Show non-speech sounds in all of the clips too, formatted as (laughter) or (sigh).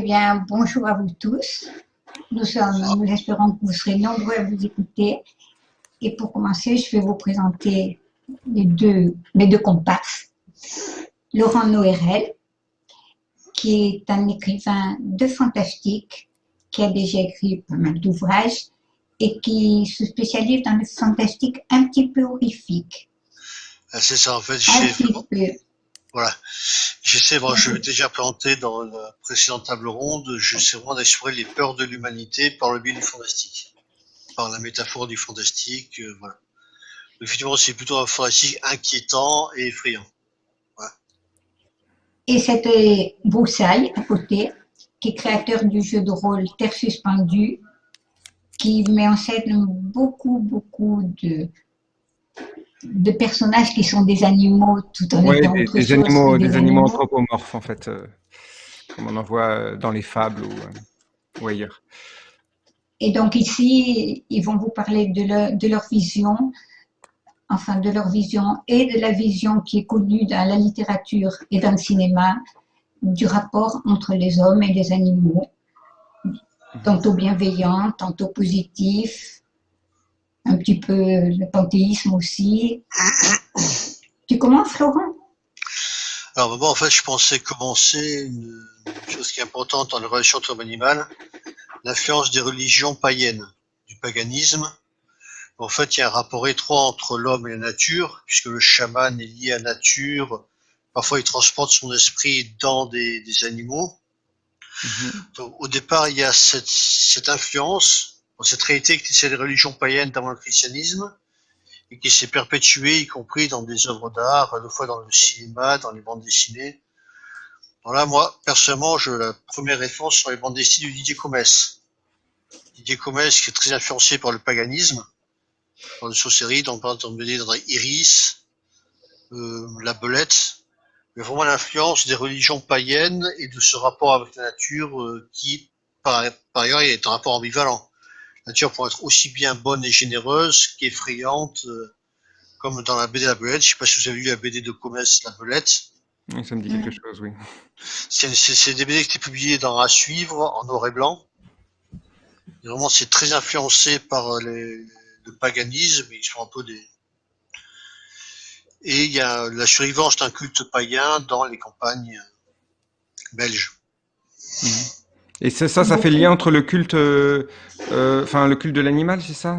Eh bien, bonjour à vous tous. Nous, sommes, nous espérons que vous serez nombreux à vous écouter. Et pour commencer, je vais vous présenter les deux, mes deux comparses. Laurent Noérel, qui est un écrivain de fantastique, qui a déjà écrit pas mal d'ouvrages et qui se spécialise dans le fantastique un petit peu horrifique. Ah, c'est ça, en fait. Un petit peu. Voilà. J'essaie, bon, je l'ai déjà présenté dans la précédente table ronde, j'essaie vraiment d'explorer les peurs de l'humanité par le biais du fantastique. Par la métaphore du fantastique, euh, voilà. Effectivement, c'est plutôt un fantastique inquiétant et effrayant. Et c'était Broussaille, à côté, qui est créateur du jeu de rôle Terre suspendue, qui met en scène beaucoup, beaucoup de, de personnages qui sont des animaux tout en étant des, autre des chose animaux, des animaux anthropomorphes en fait, euh, comme on en voit euh, dans les fables ou, euh, ou ailleurs. Et donc ici, ils vont vous parler de leur, de leur vision, enfin de leur vision et de la vision qui est connue dans la littérature et dans le cinéma du rapport entre les hommes et les animaux, tantôt bienveillant, tantôt positif, un petit peu le panthéisme aussi. Tu commences, Florent? Alors, moi, en fait, je pensais commencer une chose qui est importante dans les relations entre l'homme et l'animal, l'influence des religions païennes, du paganisme. En fait, il y a un rapport étroit entre l'homme et la nature, puisque le chaman est lié à la nature. Parfois, il transporte son esprit dans des, des animaux. Donc, au départ, il y a cette, cette influence, cette réalité qui c'est les religions païennes dans le christianisme, et qui s'est perpétuée, y compris dans des œuvres d'art, à la fois dans le cinéma, dans les bandes dessinées. Donc là, moi, personnellement, je, la première référence sur les bandes dessinées de Didier Comès. Didier Comès, qui est très influencé par le paganisme, dans les sorcelleries, par exemple, dans Iris, euh, La Belette, mais vraiment l'influence des religions païennes et de ce rapport avec la nature euh, qui, par, par ailleurs, est un rapport ambivalent. La nature pourrait être aussi bien bonne et généreuse qu'effrayante, euh, comme dans la BD La Belette. Je sais pas si vous avez lu la BD de Comès, La Belette. Ça me dit quelque chose, oui. C'est des BD qui étaient publiés dans À suivre, en noir et blanc. Et vraiment, c'est très influencé par euh, les, le paganisme, ils sont un peu des... Et il y a la survivance d'un culte païen dans les campagnes euh, belges. Et ça, ça, ça fait lien entre le culte, euh, euh, enfin le culte de l'animal, c'est ça?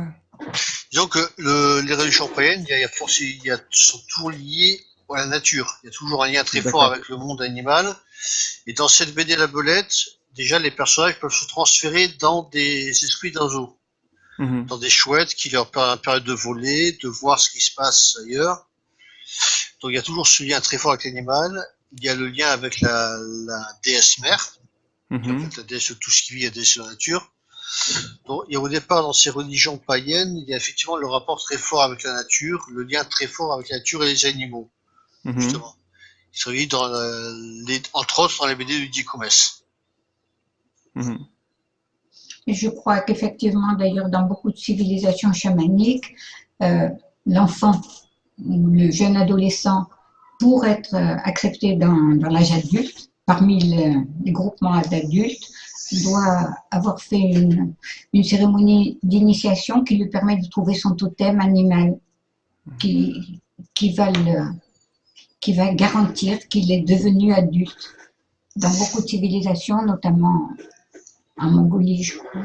Disons que le, les religions païennes, il y a, il y a, sont toujours liées à la nature. Il y a toujours un lien très fort avec le monde animal. Et dans cette BD La Belette, déjà les personnages peuvent se transférer dans des esprits d'oiseaux, Mhm. dans des chouettes qui leur per- permettent de voler, de voir ce qui se passe ailleurs. Donc il y a toujours ce lien très fort avec l'animal. Il y a le lien avec la, la déesse mère, en Mhm. fait, la déesse de tout ce qui vit, la déesse de la nature. Donc, et au départ, dans ces religions païennes, il y a effectivement le rapport très fort avec la nature, le lien très fort avec la nature et les animaux, Mhm. justement. Ils sont liés dans la- les, entre autres dans les BD de Didier Comès. Mhm. Je crois qu'effectivement, d'ailleurs, dans beaucoup de civilisations chamaniques, euh, l'enfant ou le jeune adolescent, pour être euh, accepté dans, dans l'âge adulte, parmi le- les groupements d'adultes, doit avoir fait une, une cérémonie d'initiation qui lui permet de trouver son totem animal, qui, qui, va, le, qui va garantir qu'il est devenu adulte. Dans beaucoup de civilisations, notamment en Mongolie, je crois.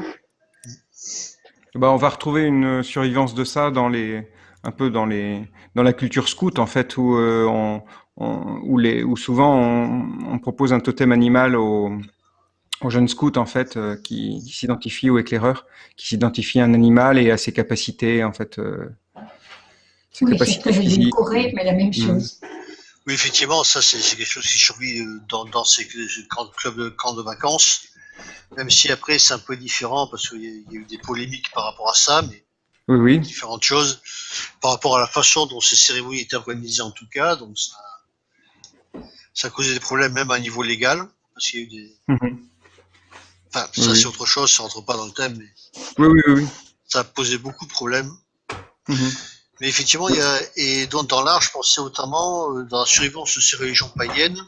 Bah, on va retrouver une survivance de ça dans les, un peu dans les, dans la culture scout en fait, où euh, on, on- où les, où souvent on, on propose un totem animal aux, aux jeunes scouts en fait, euh, qui, qui s'identifient aux éclaireurs, qui s'identifient à un animal et à ses capacités en fait, euh, ses Oui, c'est capacités physiques. édulcoré, mais la même chose. Oui, effectivement, ça c'est quelque chose qui survit euh, dans, dans ces camps, clubs de camps de vacances, même si après c'est un peu différent parce qu'il y, a- il y a eu des polémiques par rapport à ça, mais Oui, oui. différentes choses par rapport à la façon dont ces cérémonies étaient organisées en tout cas, donc ça, ça a causé des problèmes même à niveau légal, parce qu'il y a eu des... Mhm. Enfin, ça oui. c'est autre chose, ça rentre pas dans le thème, mais Oui, oui, oui. oui. ça a posé beaucoup de problèmes. Mhm. Mais effectivement, il y a, et donc dans l'art, je pensais notamment, euh, dans la survivance de ces religions païennes,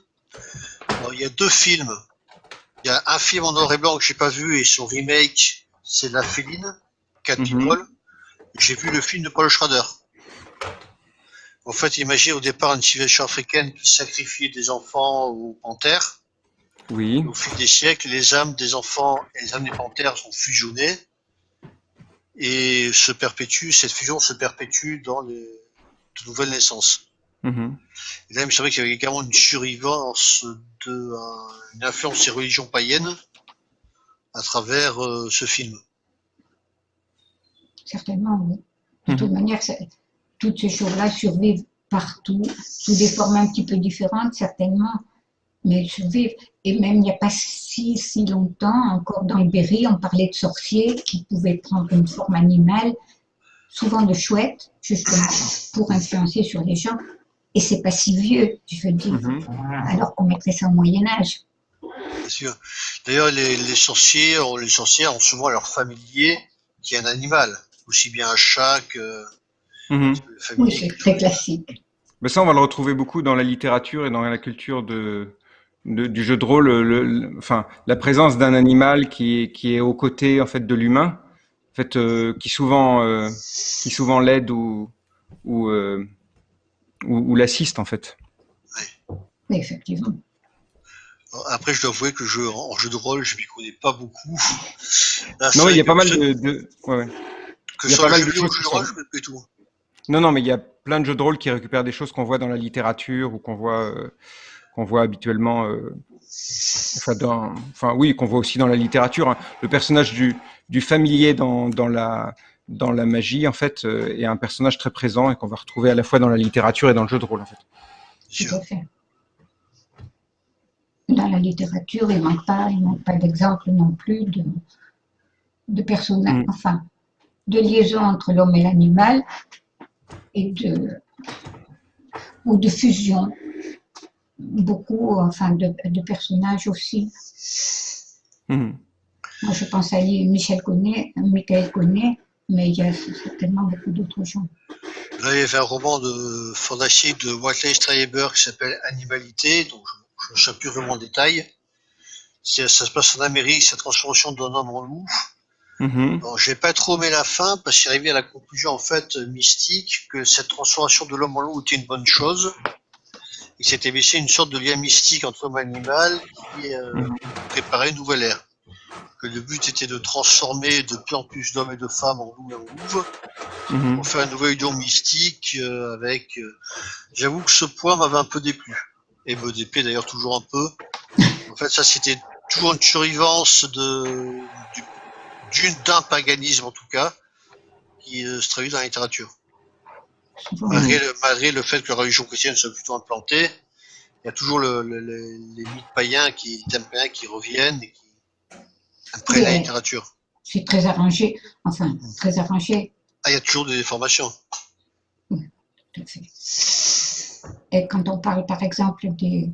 alors, il y a deux films. Il y a un film en noir et blanc que j'ai pas vu et son remake, c'est La Féline, Cat Mhm. People. J'ai vu le film de Paul Schrader. En fait, imaginez au départ une civilisation africaine qui sacrifiait des enfants aux panthères. Oui. Au fil des siècles, les âmes des enfants et les âmes des panthères sont fusionnées et se perpétuent, cette fusion se perpétue dans les de nouvelles naissances. Mhm. Et là, il me semblait qu'il y avait également une survivance de euh, une influence des religions païennes à travers euh, ce film. Certainement, oui. De toute manière, c'est- toutes ces choses-là survivent partout, sous des formes un petit peu différentes, certainement, mais elles survivent. Et même il n'y a pas si, si longtemps, encore dans le Berry, on parlait de sorciers qui pouvaient prendre une forme animale, souvent de chouette, justement, pour influencer sur les gens. Et c'est pas si vieux, je veux dire, Mhm. alors qu'on mettrait ça au Moyen-Âge. Bien sûr. D'ailleurs, les, les sorciers, les sorcières ont souvent leur familier qui est un animal, aussi bien un chat que Mhm. Oui, c'est très classique. Mais ça, on va le retrouver beaucoup dans la littérature et dans la culture de, de- du jeu de rôle. le- le- enfin, la présence d'un animal qui, est- qui est aux côtés en fait de l'humain, en fait, euh, qui souvent, euh, qui souvent l'aide ou ou, euh, ou, ou l'assiste en fait. Oui, effectivement. Après, je dois avouer que je, en jeu de rôle, je m'y connais pas beaucoup. Là, Non, il y a pas mal de, de- ouais, ouais. que il y a pas le mal jeu de choses jeu de rôle, je tout. Non, non, mais il y a plein de jeux de rôle qui récupèrent des choses qu'on voit dans la littérature ou qu'on voit, euh, qu'on voit habituellement. euh, enfin, dans, enfin, oui, qu'on voit aussi dans la littérature. hein. Le personnage du, du familier dans, dans la dans la magie, en fait, euh, est un personnage très présent et qu'on va retrouver à la fois dans la littérature et dans le jeu de rôle, en fait. Bien Tout sûr. à fait. Dans la littérature, il ne manque pas, il manque pas d'exemples non plus de, de personnages, Mm. enfin, de liaison entre l'homme et l'animal et de ou de fusion. Beaucoup, enfin, de, de personnages aussi. Mhm. Moi, je pense à Michel Connet, Michael Connet, mais il y a certainement beaucoup d'autres gens. Là, il y avait un roman de fantastique de Watley Strayer qui s'appelle Animalité, donc je ne sais plus vraiment le détail. Ça se passe en Amérique, c'est la transformation d'un homme en loup. Mhm. Bon, j'ai pas trop aimé la fin parce qu'il arrivé à la conclusion en fait mystique que cette transformation de l'homme en loup était une bonne chose. Il s'était laissé une sorte de lien mystique entre l'homme et l'animal qui euh, Mhm. préparait une nouvelle ère. Que le but était de transformer de plus en plus d'hommes et de femmes en loups et en louves Mhm. pour faire une nouvelle union mystique euh, avec. euh, J'avoue que ce point m'avait un peu déplu et me déplaît d'ailleurs toujours un peu. (laughs) En fait, ça c'était toujours une survivance de du- d'un paganisme en tout cas qui euh, se traduit dans la littérature. Malgré le, malgré le fait que la religion chrétienne soit plutôt implantée, il y a toujours le, le- le- les mythes païens qui, les thèmes païens qui reviennent et qui imprègnent la Oui. littérature. c'est très arrangé, enfin, très arrangé. Ah, il y a toujours des déformations. Tout à fait. Et quand on parle, par exemple, des,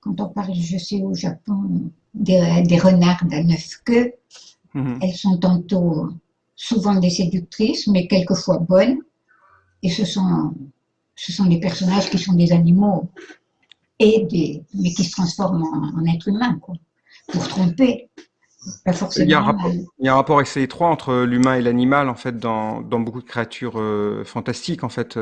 quand on parle, je sais au Japon, des, des renardes à neuf queues, Mhm. elles sont tantôt souvent des séductrices, mais quelquefois bonnes. Et ce sont, ce sont des personnages qui sont des animaux, et des, mais qui se transforment en, en êtres humains, quoi, pour tromper. Pas forcément. Il y a un rapport, mal. il y a un rapport assez étroit entre l'humain et l'animal, en fait, dans, dans beaucoup de créatures euh, fantastiques, en fait.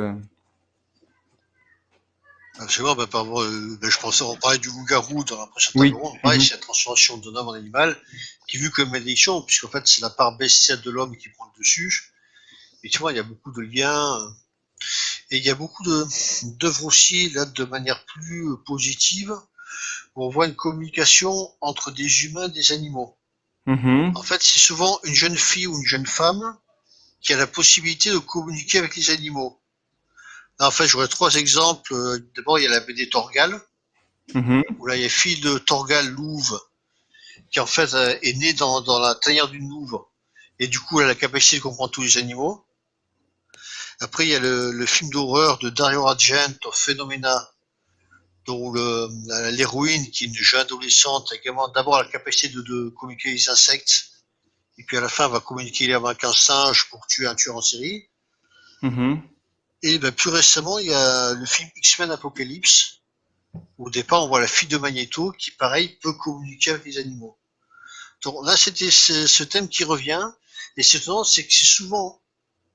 Absolument, bah, par rapport, euh, bah, je pensais, on parlait du loup-garou dans la précédente Oui. Pareil, Mhm. c'est la transformation d'un homme en animal, qui est vu comme malédiction, puisqu'en fait, c'est la part bestiale de l'homme qui prend le dessus. Et tu vois, il y a beaucoup de liens. euh, Et il y a beaucoup de, d'œuvres aussi, là, de manière plus euh, positive, où on voit une communication entre des humains et des animaux. Mhm. En fait, c'est souvent une jeune fille ou une jeune femme qui a la possibilité de communiquer avec les animaux. En fait, j'aurais trois exemples. Euh, D'abord, il y a la BD Torgal, Mhm. où là, il y a fille de Torgal Louve, qui en fait euh, est née dans, dans la tanière d'une louve, et du coup, elle a la capacité de comprendre tous les animaux. Après, il y a le, le film d'horreur de Dario Argento, Phenomena, dont l'héroïne, qui est une jeune adolescente, a également d'abord la capacité de, de communiquer avec les insectes, et puis à la fin, elle va communiquer avec un singe pour tuer un tueur en série. Mhm. Et ben, plus récemment, il y a le film X-Men Apocalypse. Au départ, on voit la fille de Magneto qui, pareil, peut communiquer avec les animaux. Donc là, c'était ce, thème qui revient. Et c'est c'est que c'est souvent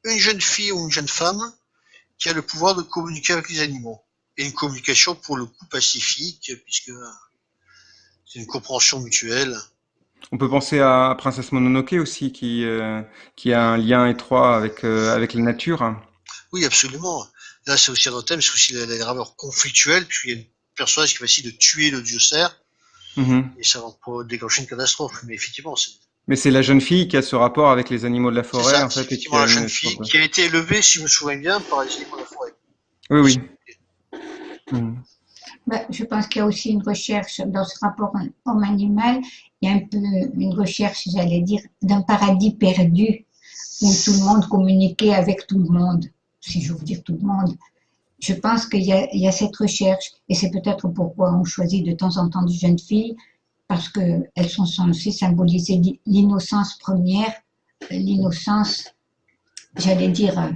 une jeune fille ou une jeune femme qui a le pouvoir de communiquer avec les animaux. Et une communication pour le coup pacifique, puisque c'est une compréhension mutuelle. On peut penser à Princesse Mononoke aussi, qui, euh, a un lien étroit avec, euh, avec la nature. Oui, absolument. Là, c'est aussi un autre thème, c'est aussi les graveurs conflictuels, puis il y a un personnage qui va essayer de tuer le dieu cerf, Mhm. et ça va déclencher une catastrophe. Mais effectivement, c'est Mais c'est la jeune fille qui a ce rapport avec les animaux de la forêt, ça, en c'est fait. et qui effectivement a la une jeune fille qui a été élevée, si je me souviens bien, par les animaux de la forêt. Oui, oui. Mhm. Ben, je pense qu'il y a aussi une recherche dans ce rapport homme-animal. Il y a un peu une recherche, j'allais dire, d'un paradis perdu où tout le monde communiquait avec tout le monde, si j'ose dire tout le monde. Je pense qu'il y a, il y a cette recherche et c'est peut-être pourquoi on choisit de temps en temps des jeunes filles parce qu'elles sont censées symboliser l'i- l'innocence première, l'innocence, j'allais dire, euh,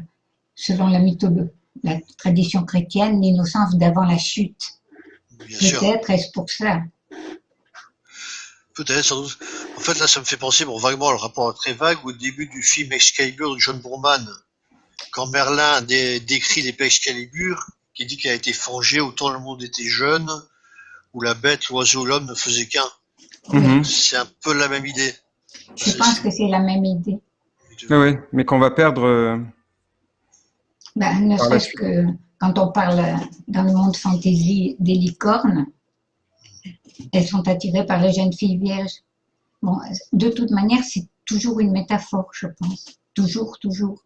selon la mythologie, la tradition chrétienne, l'innocence d'avant la chute. Peut-être est-ce pour ça. Peut-être, sans doute. En fait, là, ça me fait penser, bon, vaguement, le rapport est très vague, au début du film Excalibur de John Boorman, quand Merlin dé- décrit l'épée Excalibur, qui dit qu'elle a été forgée autant le monde était jeune, où la bête, l'oiseau, l'homme ne faisaient qu'un. Mhm. C'est un peu la même idée. Je pense que c'est la même idée. Oui, oui. Mais qu'on va perdre. euh, Ben, ne serait-ce que quand on parle dans le monde fantasy des licornes, elles sont attirées par les jeunes filles vierges. Bon, de toute manière, c'est toujours une métaphore, je pense. Toujours, toujours.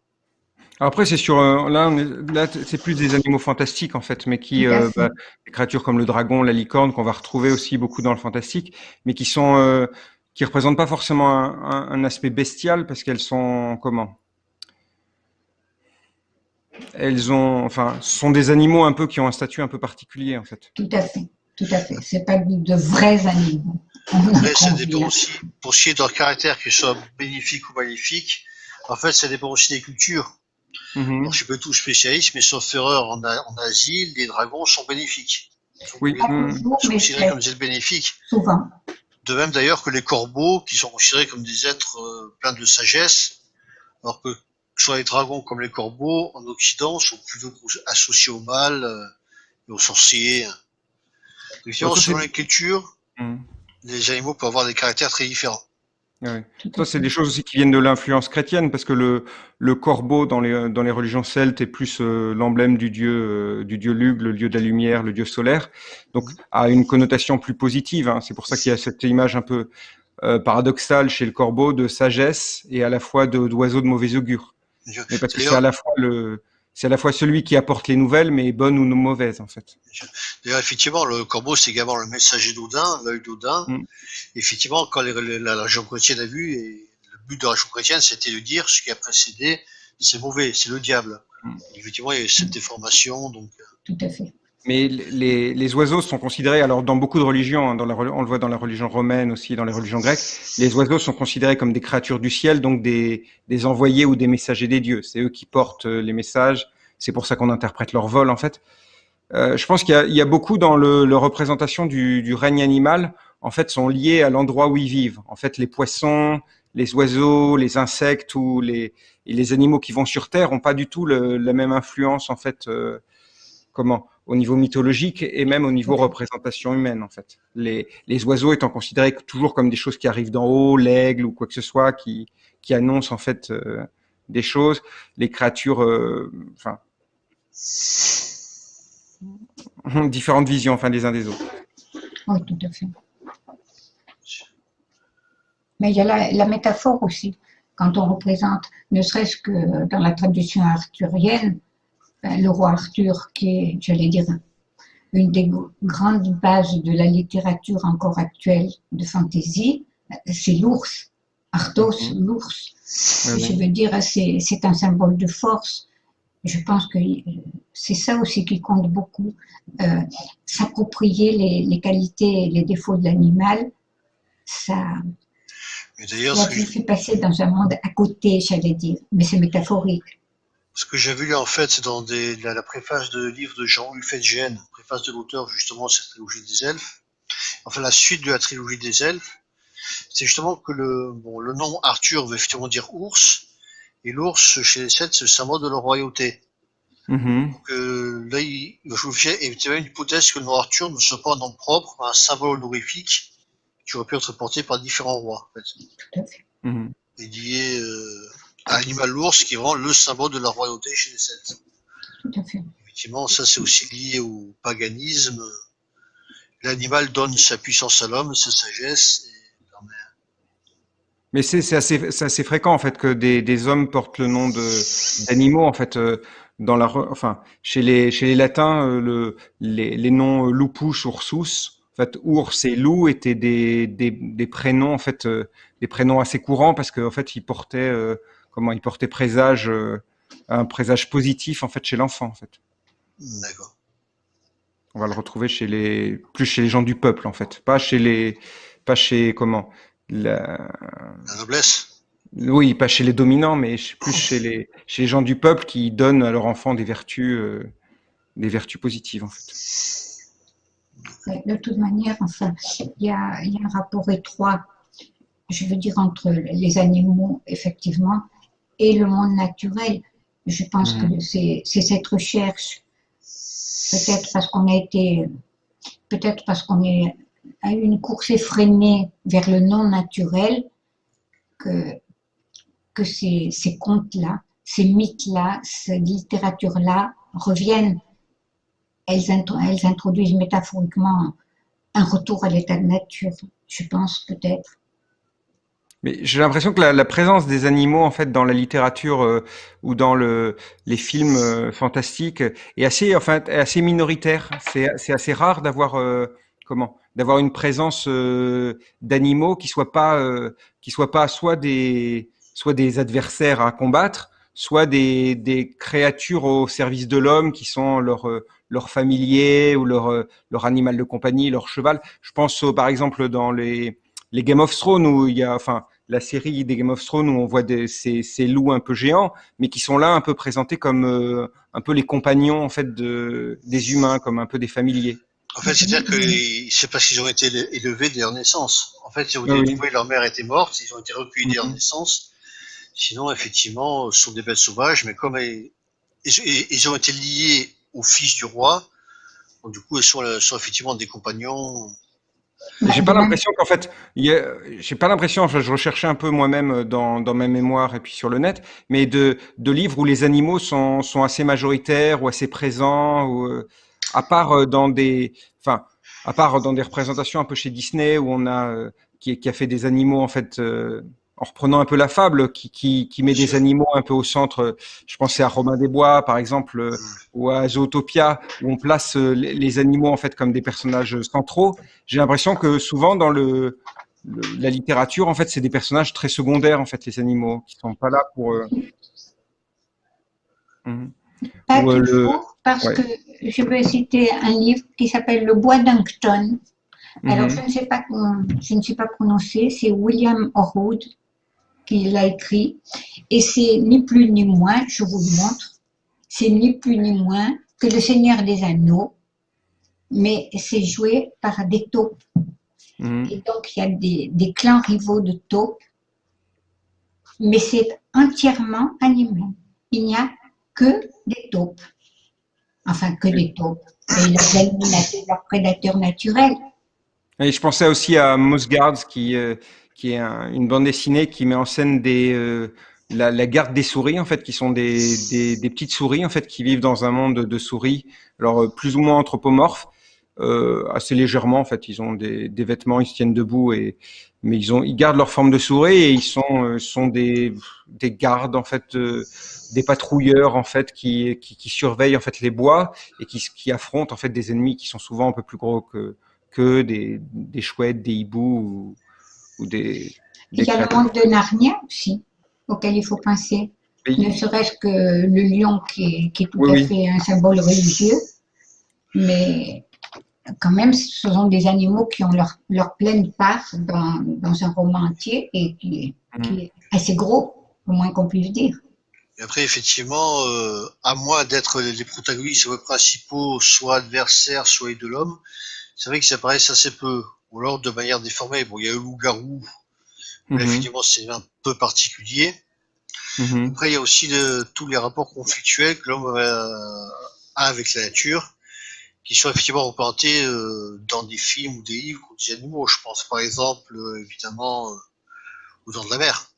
Après, c'est sur euh, là, là, c'est plus des animaux fantastiques en fait, mais qui euh, bah, des créatures comme le dragon, la licorne, qu'on va retrouver aussi beaucoup dans le fantastique, mais qui sont euh, qui représentent pas forcément un, un- un aspect bestial parce qu'elles sont comment? Elles ont, enfin, ce sont des animaux un peu qui ont un statut un peu particulier en fait. Tout à fait. Tout à fait. C'est pas de, vrais animaux. Mais ça dépend aussi, pour ce qui est de leur caractère, qu'ils soient bénéfiques ou maléfiques, en fait, ça dépend aussi des cultures. Mhm. Je suis pas tout spécialiste, mais sauf erreur, en, Asie, les dragons sont bénéfiques. Ils sont Oui. Toujours, sont mais considérés comme des êtres bénéfiques. souvent. De même d'ailleurs que les corbeaux, qui sont considérés comme des êtres euh, pleins de sagesse, alors que soit les dragons comme les corbeaux, en Occident, sont plutôt associés au mal euh, et aux sorciers. Effectivement, Ouais, ça, selon cultures, Mhm. les animaux peuvent avoir des caractères très différents. Ouais. Ça, c'est des choses aussi qui viennent de l'influence chrétienne, parce que le, le corbeau dans les, dans les religions celtes est plus euh, l'emblème du dieu, euh, du dieu Lugh, le dieu de la lumière, le dieu solaire, donc a une connotation plus positive. hein. C'est pour ça qu'il y a cette image un peu euh, paradoxale chez le corbeau de sagesse et à la fois de- d'oiseau de mauvais augure. Mais parce que c'est à la fois le, c'est à la fois celui qui apporte les nouvelles, mais bonnes ou mauvaises en fait. D'ailleurs, effectivement, le corbeau, c'est également le messager d'Odin, l'œil d'Odin. Mm. Effectivement, quand les- la religion chrétienne a vu, et le but de la religion chrétienne, c'était de dire ce qui a précédé, c'est mauvais, c'est le diable. Mm. Effectivement, il y a eu cette déformation, donc euh, Tout à fait. Mais les, les oiseaux sont considérés, alors dans beaucoup de religions, hein, dans la, on le voit dans la religion romaine aussi, dans les religions grecques, les oiseaux sont considérés comme des créatures du ciel, donc des, des envoyés ou des messagers des dieux. C'est eux qui portent euh, les messages. C'est pour ça qu'on interprète leur vol, en fait. Euh, je pense qu'il y, y a beaucoup dans le, le représentation du, du règne animal, en fait, sont liés à l'endroit où ils vivent. En fait, les poissons, les oiseaux, les insectes ou les, les animaux qui vont sur Terre ont pas du tout le- la même influence, en fait, euh, comment? Au niveau mythologique et même au niveau représentation humaine en fait. Les, les oiseaux étant considérés toujours comme des choses qui arrivent d'en haut, l'aigle ou quoi que ce soit qui, qui annonce en fait euh, des choses, les créatures, euh, enfin différentes visions enfin des uns des autres. Oui, tout à fait. Mais il y a la, la métaphore aussi. Quand on représente, ne serait-ce que dans la tradition arthurienne, le roi Arthur, qui est, j'allais dire, une des gr- grandes bases de la littérature encore actuelle de fantasy, c'est l'ours. Arthos, Mhm. l'ours. Je veux dire, c'est un symbole de force. Je pense que euh, c'est ça aussi qui compte beaucoup. Euh, S'approprier les, les qualités et les défauts de l'animal, ça, mais ça fait passer dans un monde à côté, j'allais dire. Mais c'est métaphorique. Ce que j'ai vu en fait, c'est dans des, la, la préface de livre de Jean Gênes, préface de l'auteur justement de cette trilogie des elfes. Enfin, la suite de la trilogie des elfes, c'est justement que le, bon, le nom Arthur veut effectivement dire ours, et l'ours chez les Celtes, c'est le symbole de la royauté. Mhm. Donc euh, là, il, je vous une hypothèse que le nom Arthur ne soit pas un nom propre, mais un symbole honorifique qui aurait pu être porté par différents rois. En fait. Tout à fait. Mhm. Et lié euh, à l'animal l'ours qui est vraiment le symbole de la royauté chez les Celtes. Tout à fait. Effectivement, ça c'est aussi lié au paganisme. L'animal donne sa puissance à l'homme, sa sagesse. et permet- Mais c'est assez, fréquent en fait que des, des hommes portent le nom d'animaux en fait euh, dans la re- enfin chez les chez les latins euh, le les, les noms euh, lupus ursus en fait ours et loup étaient des, des, des prénoms en fait euh, des prénoms assez courants parce qu'en fait ils portaient euh, comment ils portaient présage euh, un présage positif en fait chez l'enfant en fait. D'accord. On va le retrouver chez les plus chez les gens du peuple en fait, pas chez les pas chez comment la, La noblesse? Oui, pas chez les dominants, mais plus (laughs) chez les, chez les gens du peuple qui donnent à leurs enfants des vertus, euh, des vertus positives, en fait. De toute manière, enfin, il y a, il y a un rapport étroit, je veux dire, entre les animaux, effectivement, et le monde naturel. Je pense Mhm. que c'est cette recherche, peut-être parce qu'on a été, peut-être parce qu'on est à une course effrénée vers le non naturel, que, que ces, ces contes-là, ces mythes-là, cette littérature-là reviennent elles, intro- elles introduisent métaphoriquement un retour à l'état de nature, je pense peut-être. Mais j'ai l'impression que la, la présence des animaux, en fait, dans la littérature euh, ou dans le, les films euh, fantastiques est assez, enfin, est assez minoritaire. C'est, assez rare d'avoir, euh, comment, d'avoir une présence euh, d'animaux qui soient pas, euh, qui soient pas soit des, soit des adversaires à combattre, soit des, des créatures au service de l'homme qui sont leur, euh, leur familier ou leur, leur animal de compagnie, leur cheval. Je pense par exemple dans les, les Game of Thrones où il y a, enfin, la série des Game of Thrones où on voit des, ces, ces loups un peu géants, mais qui sont là un peu présentés comme euh, un peu les compagnons en fait de, des humains, comme un peu des familiers. En fait, c'est-à-dire que c'est parce qu'ils ont été éle- élevés dès leur naissance. En fait, si vous oui. trouvez leur mère était morte, ils ont été recueillis dès leur Mhm. naissance. Sinon, effectivement, ce sont des bêtes sauvages, mais comme ils, ils- ils ont été liés au fils du roi, donc du coup, sont, elles sont effectivement des compagnons. J'ai pas l'impression qu'en fait, j'ai pas l'impression, enfin, je recherchais un peu moi-même dans, dans ma mémoire et puis sur le net, mais de, de livres où les animaux sont, sont assez majoritaires ou assez présents, ou, euh, à part euh, dans des, enfin, à part dans des représentations un peu chez Disney où on a, euh, qui, a fait des animaux en fait, euh, en reprenant un peu la fable, qui, qui, qui met des animaux un peu au centre. Je pensais à Robin des Bois, par exemple, euh, ou à Zootopia, où on place euh, les, animaux en fait comme des personnages centraux. J'ai l'impression que souvent dans le, le- la littérature, en fait, c'est des personnages très secondaires, en fait, les animaux, qui sont pas là pour. euh, mhm. Pas Ou, euh, toujours, le- parce ouais. que je vais citer un livre qui s'appelle Le Bois d'Uncton. Alors, Mhm. je ne sais pas, comment- je ne sais pas prononcer, c'est William Orwood qui l'a écrit, et c'est ni plus ni moins, je vous le montre, c'est ni plus ni moins que Le Seigneur des Anneaux, mais c'est joué par des taupes. Mhm. Et donc, il y a des, des clans rivaux de taupes, mais c'est entièrement animal. Il n'y a que des taupes. Enfin, que des taupes. Et leurs leurs prédateurs naturels. Et je pensais aussi à Moss Guards, qui, euh, qui est un- une bande dessinée qui met en scène euh, la, garde des souris, en fait, qui sont des, petites souris, en fait, qui vivent dans un monde de souris, alors euh, plus ou moins anthropomorphes, euh, assez légèrement, en fait. Ils ont des, vêtements, ils se tiennent debout, et, mais ils, ont, ils gardent leur forme de souris et ils sont, sont des, des gardes, en fait, des patrouilleurs, en fait, qui, surveillent, en fait, les bois et qui, affrontent, en fait, des ennemis qui sont souvent un peu plus gros que, que des, chouettes, des hiboux ou, ou des, des Il y a le monde de Narnia aussi, auquel il faut penser. Oui. Ne serait-ce que le lion qui est, qui est tout Oui, à oui. fait un symbole religieux, mais quand même, ce sont des animaux qui ont leur, leur pleine part dans, dans un roman entier et qui, qui est assez gros, au moins qu'on puisse dire. Et après, effectivement, euh, à moins d'être les protagonistes principaux, soit adversaires, soit de l'homme, c'est vrai qu'ils apparaissent assez peu, ou alors de manière déformée. Bon, il y a le loup-garou, mais Mhm. effectivement, c'est un peu particulier. Mhm. Après, il y a aussi tous les rapports conflictuels que l'homme euh, a avec la nature, qui sont effectivement représentés euh, dans des films ou des livres ou des animaux. Je pense par exemple, euh, évidemment, aux Dents de la Mer.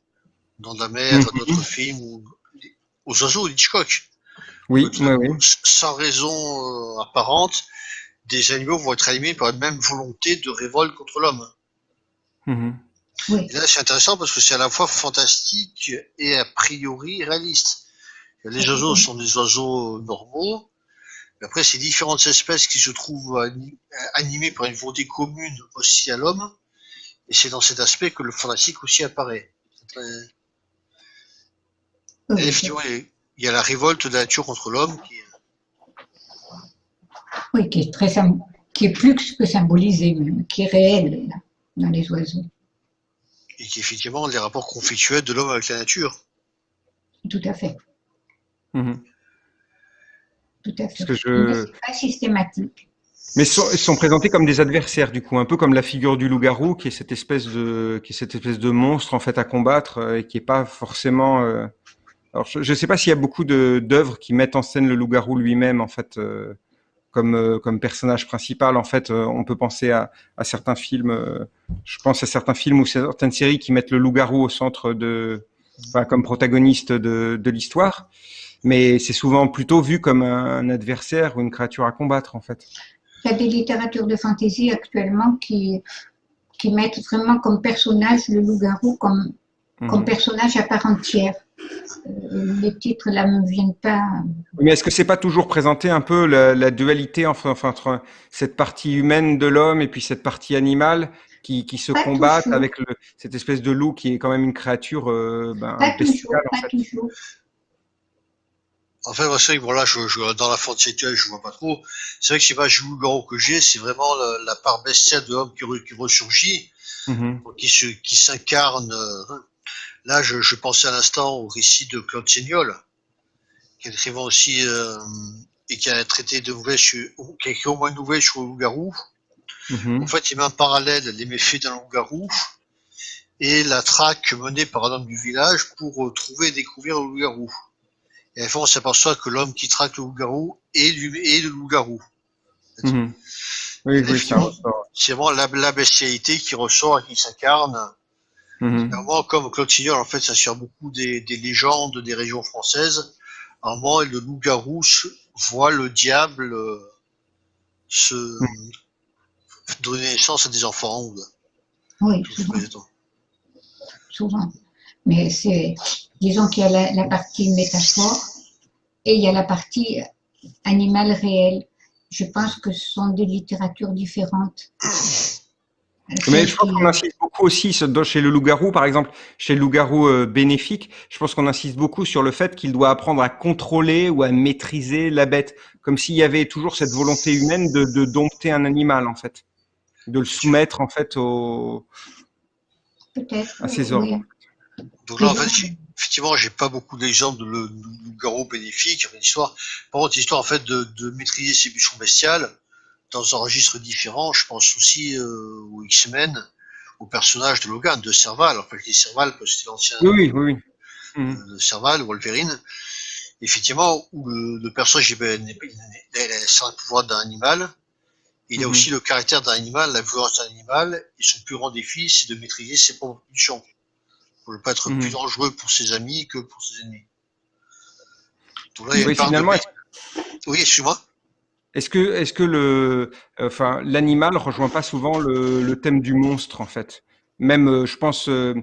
Dents de la Mer, Mhm. d'autres films, ou aux oiseaux d'Hitchcock. Oui, oui, oui. Sans raison apparente, des animaux vont être animés par une même volonté de révolte contre l'homme. Mhm. Oui, Et là, c'est intéressant parce que c'est à la fois fantastique et a priori réaliste. Les oiseaux sont des oiseaux normaux. Mais après, c'est différentes espèces qui se trouvent ani- animées par une volonté commune aussi à l'homme. Et c'est dans cet aspect que le fantastique aussi apparaît. C'est très- oui, Et effectivement, il y a- il y a la révolte de la nature contre l'homme qui oui, qui est très sym- qui est plus que symbolisé, même, qui est réel là, dans les oiseaux. et qui est effectivement les rapports conflictuels de l'homme avec la nature. Tout à fait, Mhm. tout à fait. Parce que je... c'est pas systématique. Mais ils sont présentés comme des adversaires du coup, un peu comme la figure du loup-garou, qui est cette espèce de, qui est cette espèce de monstre en fait à combattre euh, et qui est pas forcément. euh, Alors je ne sais pas s'il y a beaucoup de d'œuvres qui mettent en scène le loup-garou lui-même en fait euh, comme euh, comme personnage principal. En fait, euh, on peut penser à, à certains films. euh, je pense à certains films ou certaines séries qui mettent le loup-garou au centre de, enfin, comme protagoniste de, de l'histoire. Mais c'est souvent plutôt vu comme un adversaire ou une créature à combattre en fait. Il y a des littératures de fantaisie actuellement qui, qui mettent vraiment comme personnage le loup-garou comme, comme Mhm. personnage à part entière. Euh, les titres là ne me viennent pas. Mais est-ce que c'est pas toujours présenté un peu la, la dualité enfin, enfin, entre cette partie humaine de l'homme et puis cette partie animale qui, qui se Pas combattent toujours. avec le, cette espèce de loup qui est quand même une créature euh, ben, Pas toujours, en pas fait. toujours. En fait, moi, c'est vrai que voilà, je, je, dans la fantaisie actuelle, je vois pas trop. C'est vrai que c'est pas le loup-garou que j'ai, c'est vraiment la, la part bestiale de l'homme qui, qui ressurgit. Mhm. qui se, qui s'incarne. euh, Là, je, je pensais à l'instant au récit de Claude Seignol, qui est écrivain aussi euh, et qui a traité de nouvelles, qui a écrit au moins une nouvelle sur le loup-garou. Mhm. En fait, il met en parallèle les méfaits d'un loup-garou et la traque menée par un homme du village pour euh, trouver et découvrir le loup-garou. Et à la fin, on s'aperçoit que l'homme qui traque le loup-garou est, lui- est le loup-garou. Mhm. Oui. C'est vraiment la, la bestialité qui ressort et qui s'incarne. Mhm. Vraiment, comme Claude Signol, en fait, s'inspire beaucoup des, des légendes des régions françaises. À un moment, le loup-garou voit le diable euh, se donner naissance à des enfants. ou- Oui, tout ce souvent. Mais c'est, disons qu'il y a la, la partie métaphore et il y a la partie animal réel. Je pense que ce sont des littératures différentes. Mais je pense qu'on insiste beaucoup aussi chez le loup-garou, par exemple, chez le loup-garou euh, bénéfique, je pense qu'on insiste beaucoup sur le fait qu'il doit apprendre à contrôler ou à maîtriser la bête, comme s'il y avait toujours cette volonté humaine de, de dompter un animal, en fait, de le soumettre en fait au, à ses oui. ordres. Donc là, en fait, effectivement, j'ai pas beaucoup d'exemples de loup-garou bénéfique. Enfin, l'histoire, par contre, l'histoire, en fait, de, de maîtriser ses pulsions bestiales dans un registre différent. Je pense aussi euh, aux X-Men, au personnage de Logan, de Serval. En fait, les Serval, parce que c'était l'ancien Oui, oui, oui. Mhm. euh, de Serval, Wolverine. Effectivement, où le, le personnage est, ben, a le pouvoir d'un animal. Il a Mhm. aussi le caractère d'un animal, la violence d'un animal, et son plus grand défi, c'est de maîtriser ses propres pulsions. Pour ne pas être Mhm. plus dangereux pour ses amis que pour ses ennemis. Donc là, il y a Oui, de- finalement, est-ce Oui, excuse-moi. Est-ce que, est-ce que le, enfin, l'animal rejoint pas souvent le, le thème du monstre, en fait? Même, euh, je pense, euh,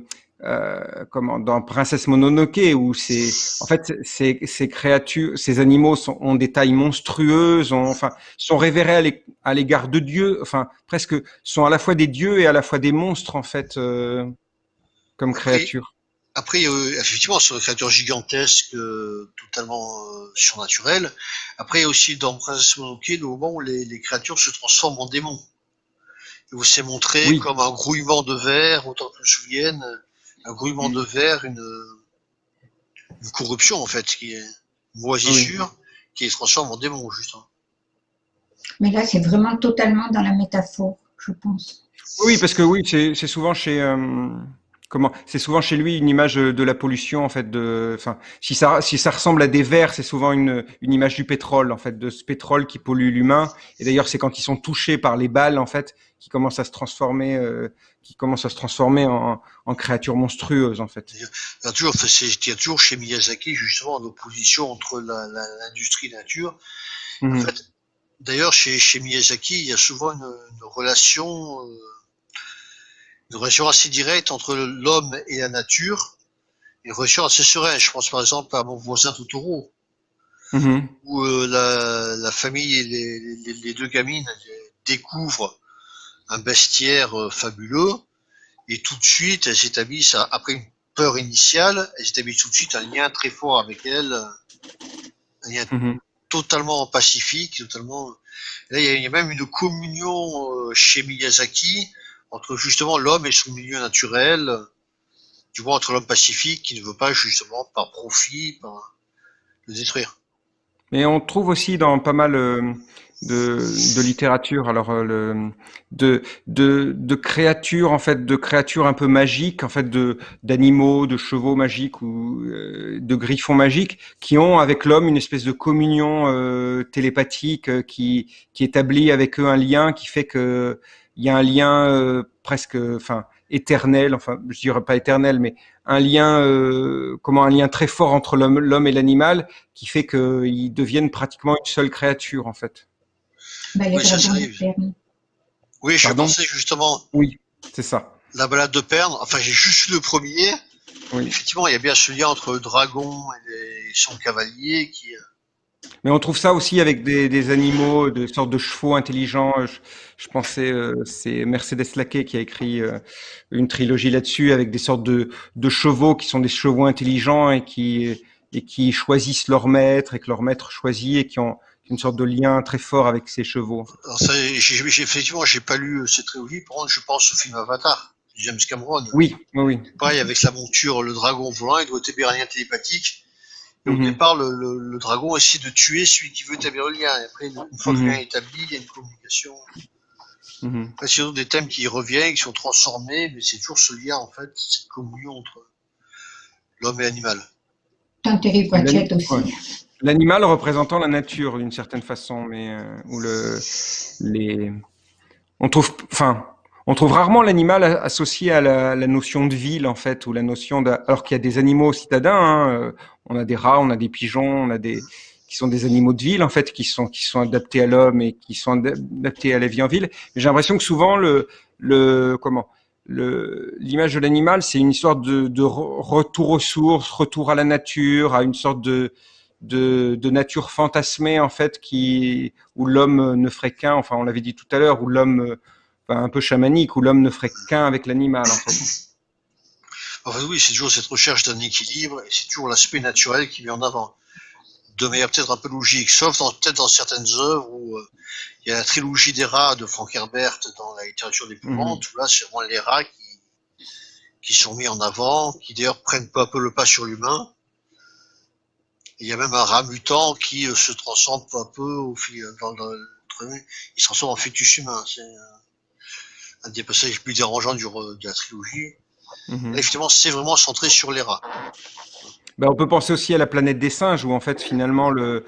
euh, comment, dans Princesse Mononoke, où c'est, en fait, ces, ces créatures, ces animaux sont, ont des tailles monstrueuses, ont, enfin, sont révérés à l'é- à l'égard de Dieu, enfin, presque, sont à la fois des dieux et à la fois des monstres, en fait, euh, comme créatures. Après, euh, effectivement, sur des créatures gigantesques, euh, totalement euh, surnaturelles. Après, il y a aussi dans Princess Mononoke, le moment où les, les créatures se transforment en démons. Et où c'est montré Oui. comme un grouillement de verre, autant que je me souvienne, un grouillement Mm. de verre, une, une corruption en fait, qui est une moisissure, qui les transforme en démons, justement. Mais là, c'est vraiment totalement dans la métaphore, je pense. Oui, parce que oui, c'est souvent chez euh, comment C'est souvent chez lui une image de la pollution en fait. De, enfin, si ça si ça ressemble à des vers, c'est souvent une, une image du pétrole en fait, de ce pétrole qui pollue l'humain. Et d'ailleurs, c'est quand ils sont touchés par les balles en fait, qui commencent à se transformer, euh, qui commencent à se transformer en, en créatures monstrueuses en fait. Il y a toujours, il y a toujours chez Miyazaki justement en opposition entre l'industrie la, nature. En mhm. fait, D'ailleurs, chez, chez Miyazaki, il y a souvent une, une relation, euh, une relation assez directe entre l'homme et la nature, une relation assez sereine. Je pense par exemple à mon voisin Totoro, mm où euh, la, la, famille et les, les, les, deux gamines découvrent un bestiaire euh, fabuleux, et tout de suite, elles s'établissent, après une peur initiale, elles établissent tout de suite un lien très fort avec elles, un lien mhm totalement pacifique, totalement. Là, il y, a, même une communion euh, chez Miyazaki entre justement l'homme et son milieu naturel, du moins entre l'homme pacifique qui ne veut pas justement par profit, le détruire. Mais on trouve aussi dans pas mal euh, de, littérature, alors euh, de, créatures en fait, de créatures un peu magiques, en fait, de d'animaux, de chevaux magiques ou euh, de griffons magiques, qui ont avec l'homme une espèce de communion télépathique qui qui établit avec eux un lien qui fait que il y a un lien presque, enfin éternel, enfin je dirais pas éternel, mais un lien, comment un lien très fort entre l'homme et l'animal, qui fait qu'ils deviennent pratiquement une seule créature en fait. Bah, oui, ça Oui, je pensais justement. Oui, c'est ça. La balade de Perne, enfin j'ai juste lu le premier. Oui. Effectivement, il y a bien ce lien entre le dragon et, son cavalier qui. Mais on trouve ça aussi avec des, des animaux, de sortes de chevaux intelligents. Je, je pensais, euh, c'est Mercedes Laquet qui a écrit euh, une trilogie là-dessus avec des sortes de, de chevaux qui sont des chevaux intelligents et qui et qui choisissent leur maître et que leur maître choisit et qui ont une sorte de lien très fort avec ses chevaux. Alors ça, j'ai, effectivement, j'ai pas lu euh, cette trilogie. Par contre, je pense au film Avatar, James Cameron. Oui, oui. Pareil, avec sa monture, le dragon volant, il doit un lien télépathique. Et au mhm. départ, le, le, dragon essaie de tuer celui qui veut établir le lien. Et après, une fois que le mhm. lien est établi, il y a une communication. Mm -hmm. c'est des thèmes qui reviennent, qui sont transformés, mais c'est toujours ce lien, en fait, cette communion entre l'homme et l'animal. Tant terrible aussi. L'animal représentant la nature d'une certaine façon, mais euh, où le les on trouve enfin on trouve rarement l'animal associé à la, notion de ville en fait ou la notion de alors qu'il y a des animaux citadins, hein, euh, on a des rats, on a des pigeons, on a des qui sont des animaux de ville en fait qui sont qui sont adaptés à l'homme et qui sont adaptés à la vie en ville. J'ai l'impression que souvent le le comment l'image de l'animal, c'est une histoire de, de, retour aux sources, retour à la nature, à une sorte de, de, de, nature fantasmée en fait qui où l'homme ne ferait qu'un enfin on l'avait dit tout à l'heure où l'homme enfin, un peu chamanique où l'homme ne ferait qu'un avec l'animal en fait. Oui c'est toujours cette recherche d'un équilibre et c'est toujours l'aspect naturel qui met en avant de manière peut-être un peu logique sauf peut-être dans certaines œuvres où euh, il y a la trilogie des rats de Frank Herbert dans la littérature des mmh. où là c'est vraiment les rats qui qui sont mis en avant qui d'ailleurs prennent peu à peu le pas sur l'humain il y a même un rat mutant qui euh, se transforme peu à peu au fil dans, dans il se transforme en fœtus humain. C'est un des passages les plus dérangeants du, de la trilogie. Mhm. effectivement, c'est vraiment centré sur les rats. Ben, on peut penser aussi à la planète des singes où en fait finalement le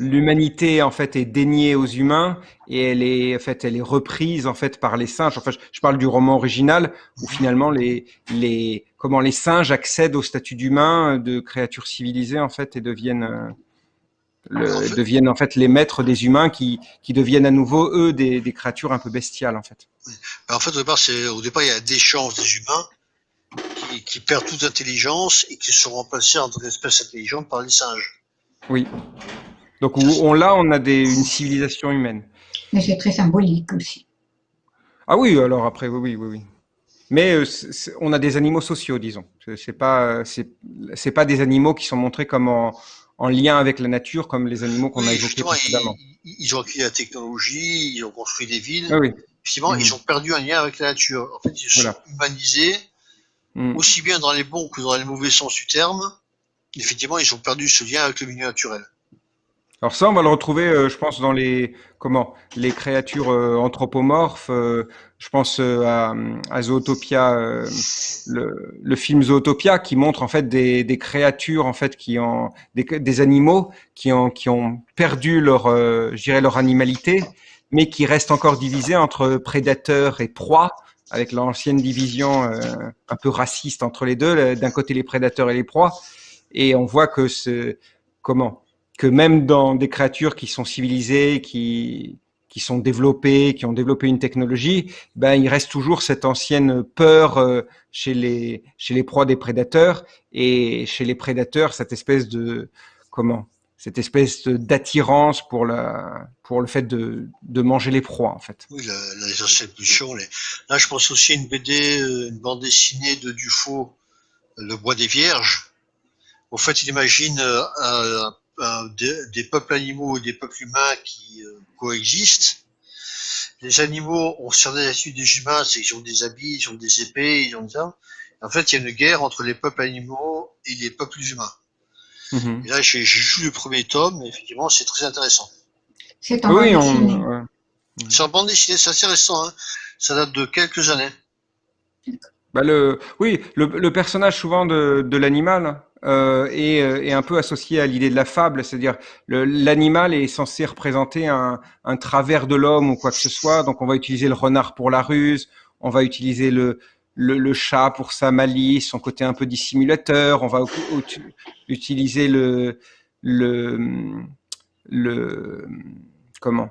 l'humanité en fait est déniée aux humains et elle est en fait elle est reprise en fait par les singes. Enfin, je, je parle du roman original où finalement les les comment les singes accèdent au statut d'humain de créatures civilisées en fait et deviennent euh, le, deviennent en fait les maîtres des humains qui, qui deviennent à nouveau eux des, des créatures un peu bestiales en fait. En fait au départ c'est au départ il y a des chances des humains qui, qui, perdent toute intelligence et qui sont remplacés en tant qu'espèce intelligente par les singes. Oui. Donc on, là, on a des, une civilisation humaine. Mais c'est très symbolique aussi. Ah oui, alors après, oui, oui, oui. Mais euh, on a des animaux sociaux, disons. C'est pas, c'est pas des animaux qui sont montrés comme en, en, lien avec la nature, comme les animaux qu'on a évoqués précédemment. Ils, ils, ont acquis la technologie, ils ont construit des villes. Ah oui. Effectivement, ils mmh. ont perdu un lien avec la nature. En fait, ils sont humanisés Mm. aussi bien dans les bons que dans les mauvais sens du terme, effectivement, ils ont perdu ce lien avec le milieu naturel. Alors ça, on va le retrouver, euh, je pense, dans les comment les créatures euh, anthropomorphes. Euh, je pense à, à, Zootopia, le, le, film Zootopia, qui montre en fait des, des créatures en fait qui ont des, des, animaux qui ont qui ont perdu leur, dirais leur animalité, mais qui restent encore divisés entre prédateurs et proies avec l'ancienne division un peu raciste entre les deux, d'un côté les prédateurs et les proies, et on voit que ce comment que même dans des créatures qui sont civilisées, qui, sont développées, qui ont développé une technologie, ben il reste toujours cette ancienne peur euh, chez les proies des prédateurs et chez les prédateurs cette espèce de comment cette espèce d'attirance pour la pour le fait de, manger les proies en fait. Oui. Les... Là, je pense aussi à une BD, euh, une bande dessinée de Dufaux, Le Bois des Vierges. En fait, il imagine euh, des, peuples animaux et des peuples humains qui euh, coexistent. Les animaux ont certaines attitudes des humains, c'est qu'ils ont des habits, ils ont des épées, ils ont ça. En fait, il y a une guerre entre les peuples animaux et les peuples humains. Mhm. Et là, j'ai lu le premier tome, et effectivement, c'est très intéressant. C'est en oui, bande dessinée. C'est en bande dessinée, c'est assez récent. Hein. Ça date de quelques années. Bah le, oui, le, le personnage souvent de, de l'animal, euh, euh, est, un peu associé à l'idée de la fable, c'est-à-dire l'animal est censé représenter un, un travers de l'homme ou quoi que ce soit, donc on va utiliser le renard pour la ruse, on va utiliser le, le, le chat pour sa malice, son côté un peu dissimulateur, on va utiliser le, le, le comment?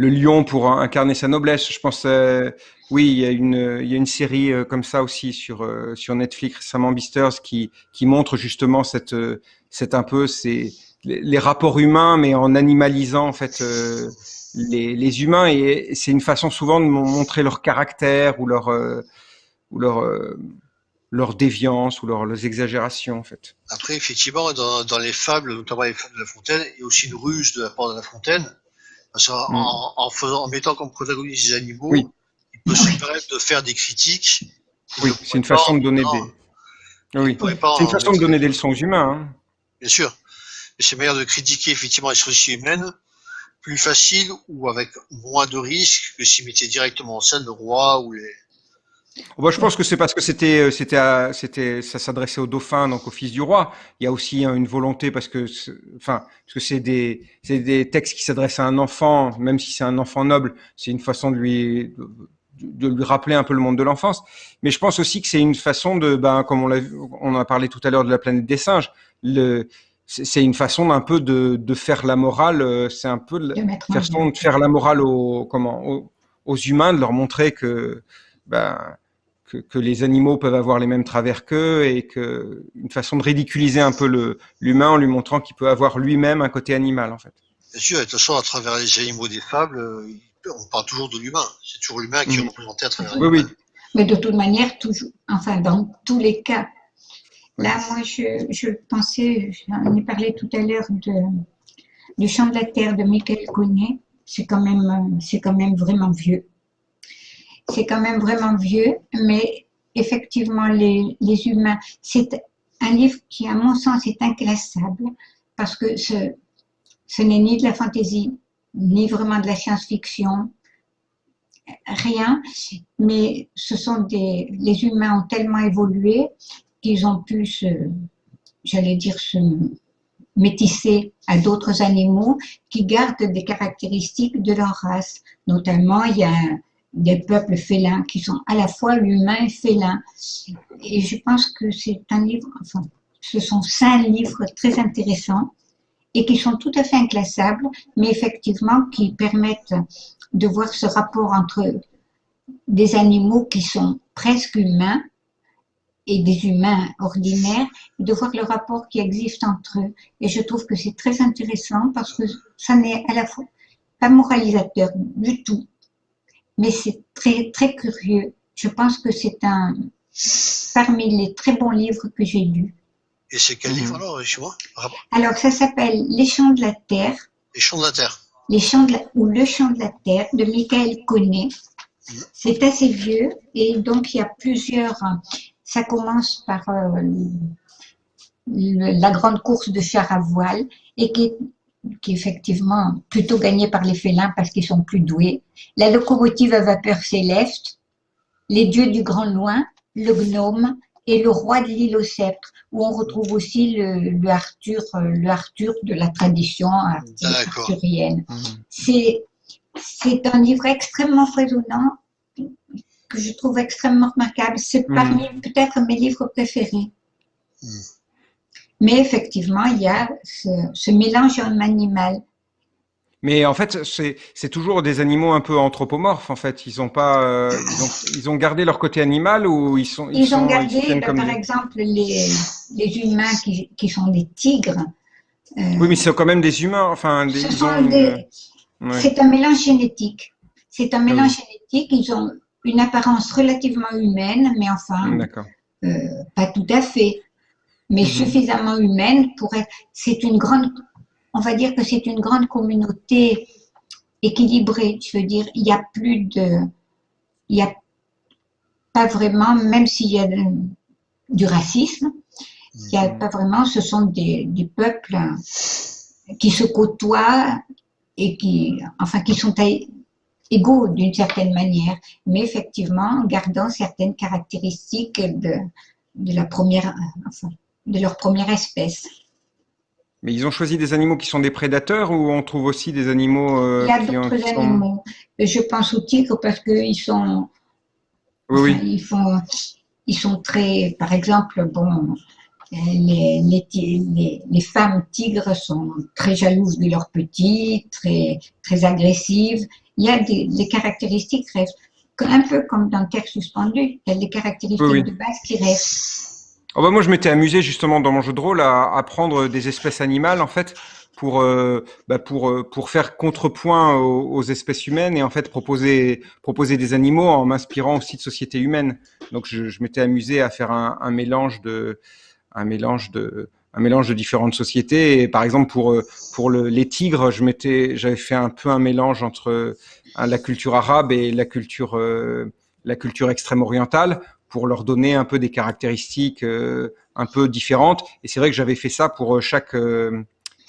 Le lion pour incarner sa noblesse. Je pense, euh, oui, il y a une, il y a une série euh, comme ça aussi sur euh, sur Netflix récemment, Beasters, qui qui montre justement cette cette un peu c'est les, rapports humains, mais en animalisant en fait les, les humains et c'est une façon souvent de montrer leur caractère ou leur ou leur leur déviance ou leur, leurs exagérations en fait. Après, effectivement, dans, dans les fables, notamment les fables de La Fontaine, il y a aussi une ruse de la part de La Fontaine, parce qu'en mm. en, faisant, en mettant comme protagonistes des animaux, il peut se permettre de faire des critiques. Oui, c'est une façon de donner des. Oui, c'est une façon de donner des leçons aux humains. Hein. Bien sûr, mais c'est meilleur de critiquer effectivement les sociétés humaines plus facile ou avec moins de risques que s'ils mettaient directement en scène le roi ou les, bah, je pense que c'est parce que c'était, euh, c'était, c'était, ça s'adressait au dauphin, donc au fils du roi. Il y a aussi hein, une volonté parce que, enfin, parce que c'est des, c'est des textes qui s'adressent à un enfant, même si c'est un enfant noble, c'est une façon de lui, de lui rappeler un peu le monde de l'enfance. Mais je pense aussi que c'est une façon de, ben, comme on a parlé tout à l'heure de la planète des singes, le, c'est une façon d'un peu de, de faire la morale. Euh, c'est un peu de, façon de faire la morale aux, comment, aux, aux humains, de leur montrer que, ben, que, que, les animaux peuvent avoir les mêmes travers qu'eux et que une façon de ridiculiser un peu l'humain en lui montrant qu'il peut avoir lui-même un côté animal en fait. Bien sûr, de toute façon, à travers les animaux des fables, euh, on parle toujours de l'humain. C'est toujours l'humain qui est représenté à travers oui, oui. Mais de toute manière, toujours, enfin, dans tous les cas. Là, moi, je, je pensais, j'en ai parlé tout à l'heure de, du chant de la terre de Michael Connet. C'est quand même, c'est quand même vraiment vieux c'est quand même vraiment vieux, mais effectivement, les, humains, c'est un livre qui, à mon sens, est inclassable parce que ce, n'est ni de la fantaisie, ni vraiment de la science-fiction, rien, mais ce sont des, les humains ont tellement évolué qu'ils ont pu se, j'allais dire, se métisser à d'autres animaux qui gardent des caractéristiques de leur race. Notamment, il y a des peuples félins qui sont à la fois l'humain et félin. Et je pense que c'est un livre, enfin, ce sont cinq livres très intéressants et qui sont tout à fait inclassables, mais effectivement qui permettent de voir ce rapport entre des animaux qui sont presque humains et des humains ordinaires, de voir le rapport qui existe entre eux. Et je trouve que c'est très intéressant parce que ça n'est à la fois pas moralisateur du tout, mais c'est très, très curieux. Je pense que c'est un parmi les très bons livres que j'ai lus. Et c'est quel livre alors, tu vois Alors, ça s'appelle Les Chants de la Terre. Les Chants de la Terre. Les Chants de la, ou Le Chant de la Terre de Michael Connet. Mm. C'est assez vieux et donc il y a plusieurs. Ça commence par euh, la grande course de char à voile et qui est qui est effectivement plutôt gagné par les félins parce qu'ils sont plus doués. La locomotive à vapeur céleste, les dieux du grand loin, le gnome et le roi de l'île au sceptre, où on retrouve aussi le, Arthur, le Arthur de la tradition arthurienne. Mmh. C'est c'est un livre extrêmement foisonnant que je trouve extrêmement remarquable. C'est mmh. parmi peut-être mes livres préférés. Mmh. Mais effectivement, il y a ce, mélange en animal. Mais en fait, c'est toujours des animaux un peu anthropomorphes. En fait, ils ont pas, euh, ils, ont, gardé leur côté animal ou ils sont. Ils, ont gardé, ben, par exemple, les, les humains qui, qui, sont des tigres. Euh, oui, mais c'est quand même des humains. Enfin, des, c'est un mélange génétique. C'est un mélange génétique. Ils ont une apparence relativement humaine, mais enfin, euh, pas tout à fait mais mhm. suffisamment humaine pour être. C'est une grande. On va dire que c'est une grande communauté équilibrée. Je veux dire, il n'y a plus de. Il n'y a pas vraiment, même s'il y a du racisme, il n'y a mhm. pas vraiment. Ce sont des, des peuples qui se côtoient et qui, enfin, qui sont égaux d'une certaine manière, mais effectivement, gardant certaines caractéristiques de, de la première, enfin, de leur première espèce. Mais ils ont choisi des animaux qui sont des prédateurs ou on trouve aussi des animaux euh, Il y a d'autres animaux. Je pense aux tigres parce qu'ils sont. Oui, Ils, font, ils sont très. Par exemple, bon, les, les, les, femmes tigres sont très jalouses de leurs petits, très, très agressives. Il y a des, des caractéristiques, un peu comme dans Terre suspendue, il y a des caractéristiques de base qui restent. Oh bah moi, je m'étais amusé justement dans mon jeu de rôle à, à prendre des espèces animales en fait pour euh, bah pour euh, pour faire contrepoint aux, aux, espèces humaines et en fait proposer proposer des animaux en m'inspirant aussi de sociétés humaines. Donc je, je m'étais amusé à faire un, un, mélange de un mélange de un mélange de différentes sociétés. Et par exemple pour euh, pour le, les tigres, je m'étais j'avais fait un peu un mélange entre la culture arabe et la culture la culture extrême orientale pour leur donner un peu des caractéristiques euh, un peu différentes. Et c'est vrai que j'avais fait ça pour euh, chaque euh,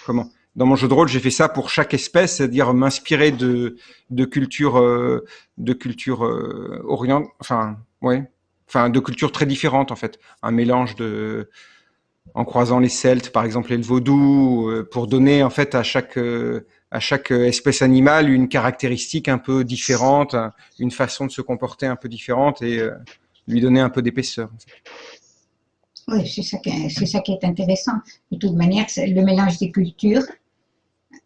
comment? Dans mon jeu de rôle, j'ai fait ça pour chaque espèce, c'est-à-dire m'inspirer de de cultures de culture orient, enfin ouais, enfin de cultures très différentes en fait, un mélange de en croisant les Celtes par exemple et le vaudou pour donner en fait à chaque à chaque espèce animale une caractéristique un peu différente, une façon de se comporter un peu différente et lui donner un peu d'épaisseur. Oui, c'est ça, qui est, intéressant. De toute manière, le mélange des cultures,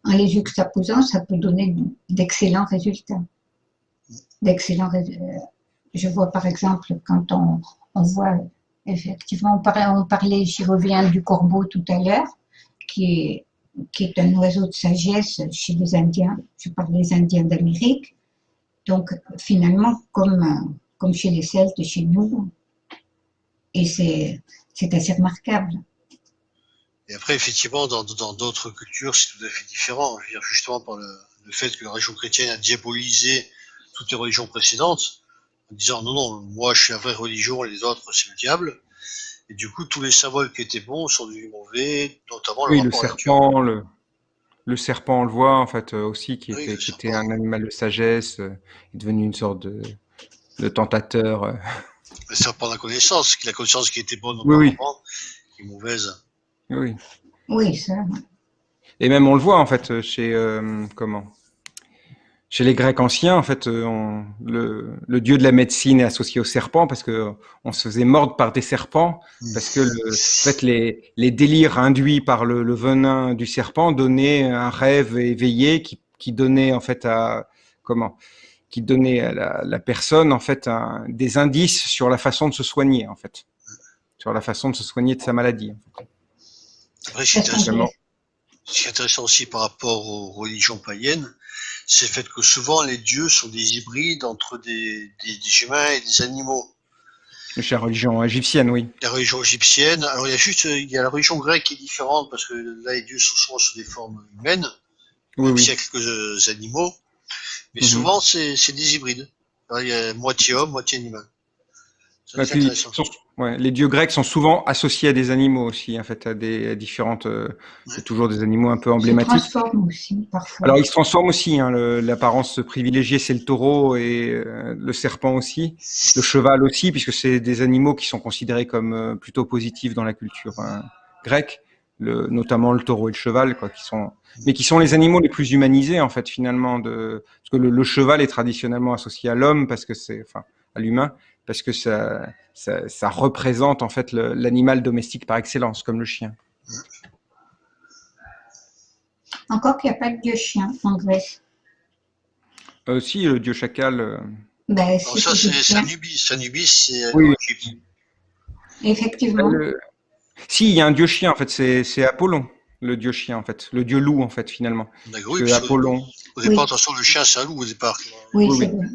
en les juxtaposant, ça peut donner d'excellents résultats. D'excellents euh, Je vois par exemple, quand on, voit, effectivement, on parlait, on parlait j'y reviens, du corbeau tout à l'heure, qui est, qui est un oiseau de sagesse chez les Indiens. Je parle des Indiens d'Amérique. Donc, finalement, comme comme chez les Celtes, chez nous. Et c'est assez remarquable. Et après, effectivement, dans d'autres cultures, c'est tout à fait différent. Je veux dire, justement, par le, fait que la religion chrétienne a diabolisé toutes les religions précédentes, en disant non, non, moi je suis la vraie religion, les autres c'est le diable. Et du coup, tous les symboles qui étaient bons sont devenus mauvais, notamment le, oui, le serpent. Le, le, serpent, on le voit en fait euh, aussi, qui, était, qui était, un animal de sagesse, euh, est devenu une sorte de, le tentateur. Euh. C'est pas la connaissance, la connaissance qui était bonne oui, oui. qui est mauvaise. Oui. Oui, ça. Et même on le voit en fait chez euh, comment? Chez les Grecs anciens, en fait, euh, le, le, dieu de la médecine est associé au serpent parce que on se faisait mordre par des serpents parce que le, en fait, les, les délires induits par le, le, venin du serpent donnaient un rêve éveillé qui, qui donnait en fait à comment? Qui donnait à la, personne en fait des indices sur la façon de se soigner en fait, sur la façon de se soigner de sa maladie. Après, ce qui est intéressant aussi par rapport aux religions païennes, c'est le fait que souvent les dieux sont des hybrides entre des, humains et des animaux. La religion égyptienne, oui. La religion égyptienne. Alors il y a juste, il y a la religion grecque qui est différente parce que là les dieux sont souvent sous des formes humaines, oui, même s'il y a quelques animaux. Mais mhm. souvent, c'est des hybrides. Il y a moitié homme, moitié animal. Bah, Ouais, les dieux grecs sont souvent associés à des animaux aussi, en fait, à des à différentes. Euh, c'est toujours des animaux un peu emblématiques. Ils se transforment aussi parfois. Alors ils se transforment aussi. Hein, L'apparence privilégiée, c'est le taureau et euh, le serpent aussi, le cheval aussi, puisque c'est des animaux qui sont considérés comme euh, plutôt positifs dans la culture hein, grecque, le, notamment le taureau et le cheval, quoi, qui sont, mais qui sont les animaux les plus humanisés en fait finalement. De, parce que le, le cheval est traditionnellement associé à l'homme parce que c'est, enfin, à l'humain parce que ça, ça, représente en fait l'animal domestique par excellence, comme le chien. Encore qu'il n'y a pas de dieu chien en Grèce. Euh, si, le dieu chacal. Euh. Ben, ça, c'est Anubis. Anubis, c'est euh, oui, Effectivement. Si, il y a un dieu chien, en fait, c'est Apollon, le dieu chien, en fait. Le dieu loup, en fait, finalement. Oui, Apollon. Au départ, attention, le chien, c'est un loup, au départ. Oui, oui. oui.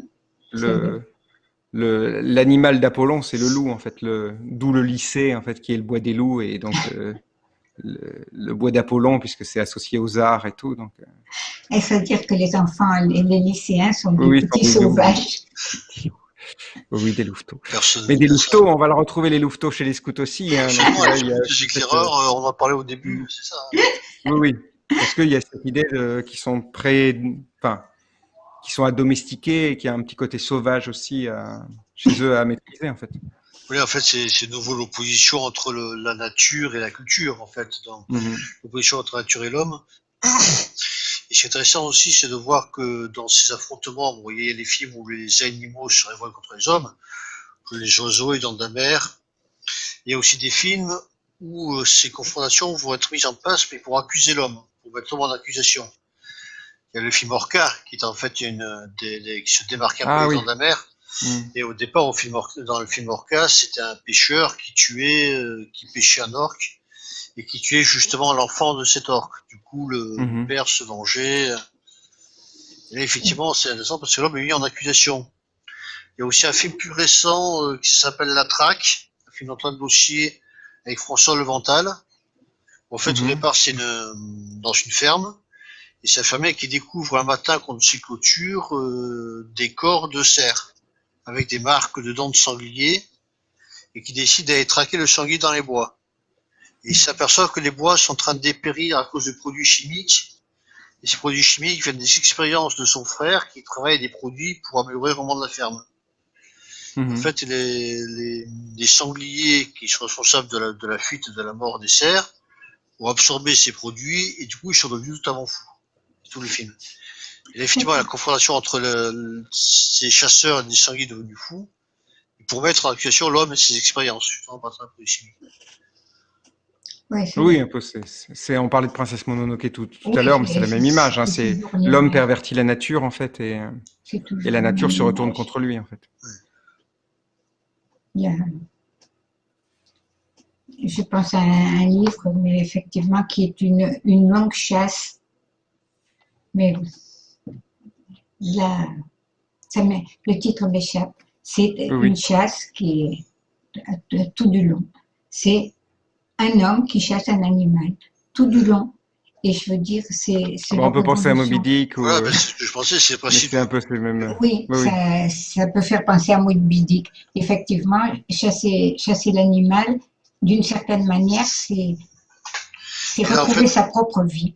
Le, l'animal d'Apollon, c'est le loup en fait, le d'où le lycée en fait qui est le bois des loups et donc euh, le, bois d'Apollon puisque c'est associé aux arts et tout. Donc. Euh. Est-ce à dire que les enfants, les, les lycéens sont des petits sauvages (laughs) Oui, des louveteaux. Mais des louveteaux, on va le retrouver les louveteaux chez les scouts aussi. Hein, les éclaireurs, euh, on en parlé au début, c'est ça. Hein. Oui, oui. Parce qu'il y a cette idée de, qui sont près, enfin, qui sont à domestiquer et qui a un petit côté sauvage aussi chez eux à maîtriser en fait. Oui, en fait, c'est nouveau l'opposition entre la nature et la culture, en fait, dans mhm. l'opposition entre la nature et l'homme. Et ce qui est intéressant aussi, c'est de voir que dans ces affrontements, vous voyez les films où les animaux se révoltent contre les hommes, que les oiseaux et dans la mer. Il y a aussi des films où euh, ces confrontations vont être mises en place, mais pour accuser l'homme, pour mettre l'homme en accusation il y a le film Orca, qui est en fait une, des, qui se démarque un ah peu dans la mer. Mm. Et au départ, au film dans le film Orca, c'était un pêcheur qui tuait, euh, qui pêchait un orque et qui tuait justement l'enfant de cet orque. Du coup, le mm-hmm. père se vengeait. Et là, effectivement, c'est intéressant parce que l'homme est mis en accusation. Il y a aussi un film plus récent euh, qui s'appelle La Traque, un film d'Antoine Dossier avec François Levental. En fait, au mm-hmm. départ, c'est dans une ferme et sa famille qui découvre un matin contre ses clôtures euh, des corps de cerfs avec des marques de dents de sanglier et qui décide d'aller traquer le sanglier dans les bois. Et il s'aperçoit que les bois sont en train de dépérir à cause de produits chimiques. Et ces produits chimiques viennent des expériences de son frère qui travaille des produits pour améliorer vraiment de la ferme. Mhm. En fait, les, les, les, sangliers qui sont responsables de la, de la fuite et de la mort des cerfs ont absorbé ces produits et du coup ils sont devenus totalement fous tout le film. Et effectivement, la confrontation entre le, ces chasseurs et des sangliers devenus fous, pour mettre en accusation l'homme et ses expériences, justement, par oui, un peu. C'est, on parlait de Princesse Mononoke tout, tout à l'heure, mais c'est la même image. Hein, c'est l'homme pervertit la nature, en fait, et, et la nature se retourne contre lui, en fait. Je pense à un, livre, mais effectivement, qui est une, une longue chasse mais là, ça le titre m'échappe. C'est une chasse qui est tout du long. C'est un homme qui chasse un animal tout du long. Et je veux dire, c'est. on peut penser à Moby Dick. Ou... je pensais, c'est C'est un peu le même. Oui, Ça, ça, peut faire penser à Moby Dick. Effectivement, chasser, chasser l'animal, d'une certaine manière, c'est retrouver sa propre vie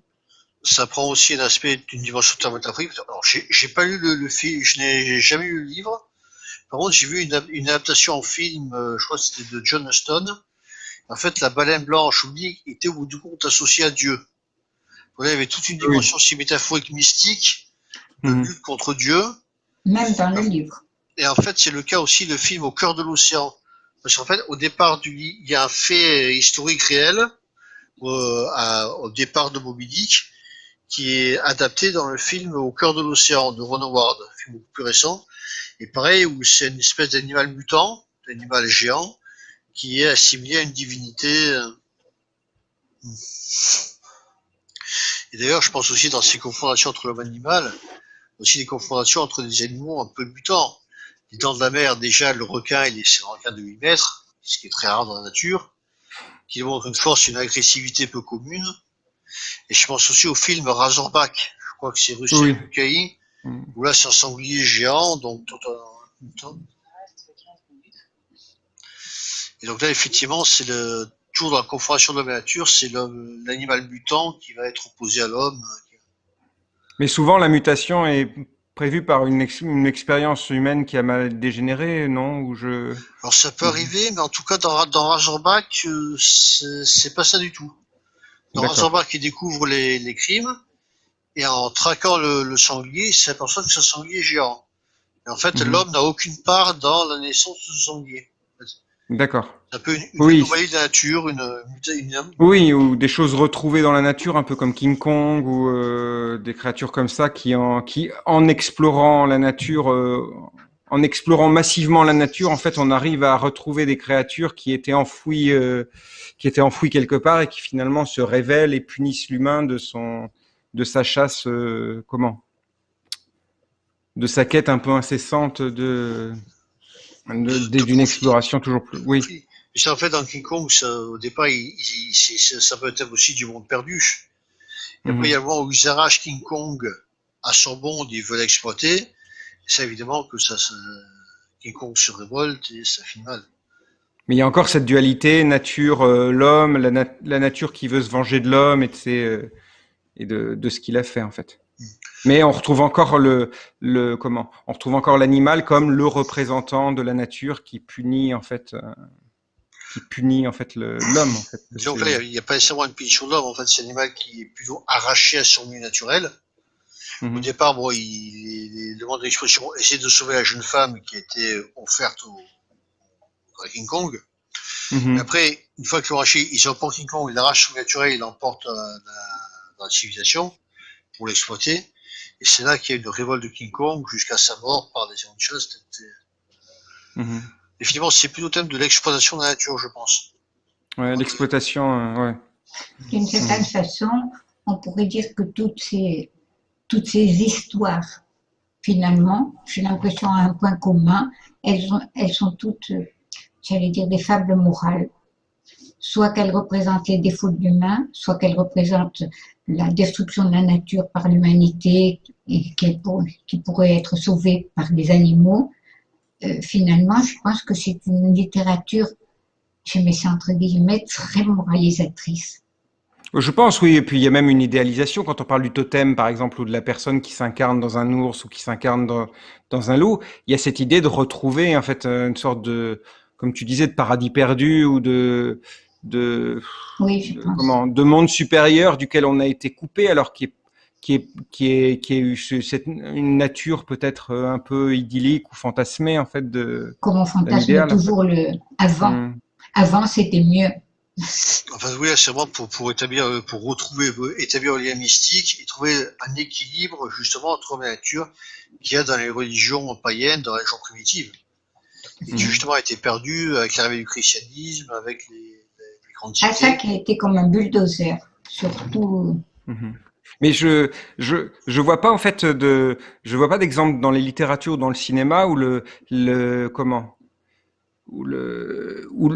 ça prend aussi un aspect d'une dimension thermographique. Alors, j'ai pas lu le, film, je n'ai jamais lu le livre. Par contre, j'ai vu une, une, adaptation en film, euh, je crois que c'était de John Huston. En fait, la baleine blanche oubliée était au bout du compte associée à Dieu. il y avait toute une dimension si métaphorique mystique de mhm. lutte contre Dieu. Même dans le livre. Et en fait, c'est le cas aussi le film Au cœur de l'océan. Parce qu'en fait, au départ du il y a un fait historique réel euh, à, au départ de Moby Dick qui est adapté dans le film Au cœur de l'océan de Ron Howard, un film beaucoup plus récent. Et pareil, où c'est une espèce d'animal mutant, d'animal géant, qui est assimilé à une divinité. Et d'ailleurs, je pense aussi dans ces confrontations entre l'homme et l'animal, aussi des confrontations entre des animaux un peu mutants. Les dents de la mer, déjà, le requin, il est, un requin de 8 mètres, ce qui est très rare dans la nature, qui démontre une force, une agressivité peu commune et je pense aussi au film Razorback, je crois que c'est Russie oui. Mm. où là c'est un sanglier géant, donc tout un, Et donc là, effectivement, c'est le toujours dans la confrontation de la nature, c'est l'animal mutant qui va être opposé à l'homme. Mais souvent, la mutation est prévue par une, une, expérience humaine qui a mal dégénéré, non? Ou je... Alors ça peut arriver, mais en tout cas, dans, dans Razorback, euh, c'est pas ça du tout. Dans Razorback, il découvre les, les, crimes, et en traquant le, le sanglier, il s'aperçoit que un sanglier géant. Et en fait, mhm. l'homme n'a aucune part dans la naissance de ce sanglier. D'accord. Un peu une, oui. de la nature, une, Oui, ou des choses retrouvées dans la nature, un peu comme King Kong ou euh, des créatures comme ça qui, en, qui, en explorant la nature, euh, en explorant massivement la nature, en fait, on arrive à retrouver des créatures qui étaient enfouies, euh, qui étaient enfouies quelque part et qui finalement se révèlent et punissent l'humain de son, de sa chasse, comment, de sa quête un peu incessante de d'une exploration toujours plus. Oui. C'est en fait dans King Kong, au départ, il, ça peut être aussi du monde perdu. Et après, il y a le moment où ils arrachent King Kong à son monde, ils veulent l'exploiter. C'est évidemment que ça, King Kong se révolte et ça finit mal. Mais il y a encore cette dualité nature, euh, l'homme, la, la, nature qui veut se venger de l'homme et, de, euh, et de, de ce qu'il a fait en fait. Mais on retrouve encore le, le comment? On retrouve encore l'animal comme le représentant de la nature qui punit en fait, euh, qui punit en fait l'homme. En fait. Donc là, il n'y a pas nécessairement une punition de l'homme. En fait, c'est l'animal qui est plutôt arraché à son milieu naturel. Mhm. Au départ, bon, il, demande l'expression essayer de sauver la jeune femme qui était offerte au, à King Kong. Mhm. après, une fois qu'il l'a arraché, il pas King Kong, il arrache son naturel, il l'emporte dans, dans la civilisation pour l'exploiter. Et c'est là qu'il y a une révolte de King Kong jusqu'à sa mort par des de chasse. Mmh. Et finalement, c'est plutôt le thème de l'exploitation de la nature, je pense. Ouais, l'exploitation, euh, ouais. D'une certaine façon, on pourrait dire que toutes ces, toutes ces histoires, finalement, j'ai l'impression à un point commun, elles, elles sont toutes, j'allais dire, des fables morales soit qu'elle représente les défauts de l'humain, soit qu'elle représente la destruction de la nature par l'humanité et qui pourrait être sauvée par des animaux. Euh, finalement, je pense que c'est une littérature, je mets ça entre guillemets, très moralisatrice. Je pense, oui. Et puis, il y a même une idéalisation quand on parle du totem, par exemple, ou de la personne qui s'incarne dans un ours ou qui s'incarne dans, dans, un loup. Il y a cette idée de retrouver, en fait, une sorte de, comme tu disais, de paradis perdu ou de, de, comment, de monde supérieur duquel on a été coupé, alors qui est qui est qui est qui est cette, une nature peut-être un peu idyllique ou fantasmée en fait de. Comme on fantasme toujours le avant. Mm. Avant c'était mieux. Enfin oui, c'est vraiment pour, pour établir, pour retrouver, établir un lien mystique et trouver un équilibre justement entre la nature qu'il y a dans les religions païennes, dans les religions primitives, qui mm. justement a été perdu avec l'arrivée du christianisme, avec les, à ça qui a été comme un bulldozer, surtout. Mhm. Mais je, je, je vois pas en fait de, je vois pas d'exemple dans les littératures, dans le cinéma où le, le comment, où le, où,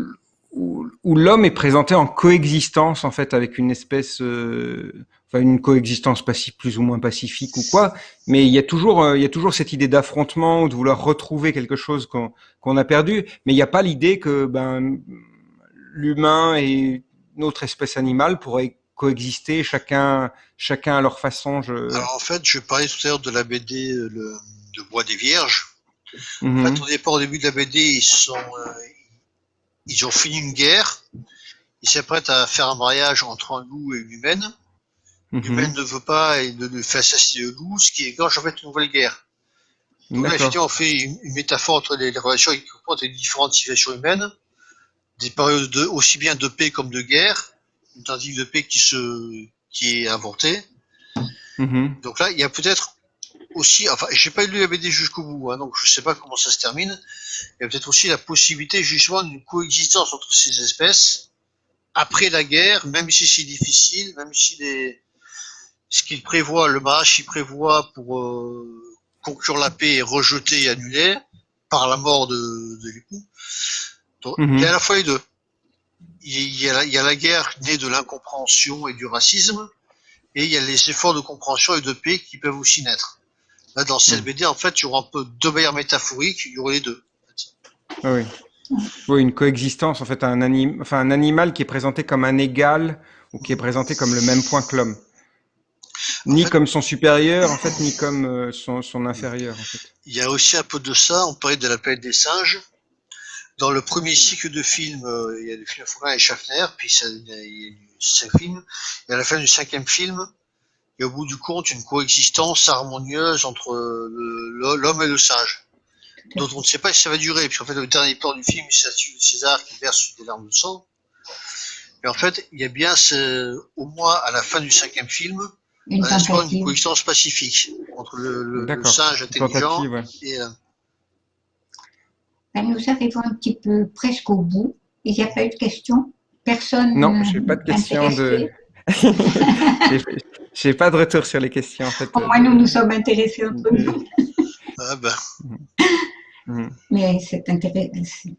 où, l'homme est présenté en coexistence en fait avec une espèce, euh, enfin une coexistence passive plus ou moins pacifique ou quoi. Mais il y a toujours, euh, il y a toujours cette idée d'affrontement ou de vouloir retrouver quelque chose qu'on qu'on a perdu. Mais il n'y a pas l'idée que ben l'humain et notre espèce animale pourraient coexister, chacun, chacun à leur façon. Je... Alors en fait, je parlais tout à l'heure de la BD euh, le, de Bois des Vierges. En mhm. fait, au départ, au début de la BD, ils sont, euh, ils ont fini une guerre. Ils s'apprêtent à faire un mariage entre un loup et une humaine. Mhm. L'humaine ne veut pas et ne, fait assassiner le loup, ce qui égorge en fait une nouvelle guerre. Donc là, on fait une, métaphore entre les, relations entre les différentes situations humaines des périodes de, aussi bien de paix comme de guerre, une tentative de paix qui, se, qui est inventée. Mm-hmm. Donc là, il y a peut-être aussi, enfin, j'ai pas lu la BD jusqu'au bout, hein, donc je sais pas comment ça se termine. Il y a peut-être aussi la possibilité justement d'une coexistence entre ces espèces après la guerre, même si c'est difficile, même si les, ce qu'il prévoit, le qu'il prévoit pour euh, conclure la paix est rejeté et annulé par la mort de, de l'époux. Mhm. Il y a à la fois les deux. Il y a, la, il y a la guerre née de l'incompréhension et du racisme, et il y a les efforts de compréhension et de paix qui peuvent aussi naître. Là, dans cette mhm. BD, en fait, il y aura un peu deux manières métaphoriques, il y aurait les deux. Ah oui. Oui, une coexistence, en fait, un, anim... enfin, un animal qui est présenté comme un égal ou qui est présenté comme le même point que l'homme. Ni comme son supérieur, en fait, ni comme euh, son, son, inférieur. En fait. Il y a aussi un peu de ça, on parlait de la planète des singes. Dans le premier cycle de films, euh, il y a le film Fourin et Schaffner, puis ça, il y a cinq films. Et à la fin du cinquième film, il y a au bout du compte une coexistence harmonieuse entre l'homme et le singe dont on ne sait pas si ça va durer, puisqu'en fait, le dernier plan du film, c'est César qui verse des larmes de sang. Mais en fait, il y a bien, ce, au moins à la fin du cinquième film, Une un tentative. d'une coexistence pacifique entre le, le- le singe intelligent ouais. et euh, Ben, nous arrivons un petit peu presque au bout. Il n'y a pas eu de questions Personne Non, euh, j'ai pas de questions de. (laughs) J'ai- J'ai pas de retour sur les questions, en fait. Au moins, nous nous sommes intéressés entre nous. ah ben. Mais c'est intéressant.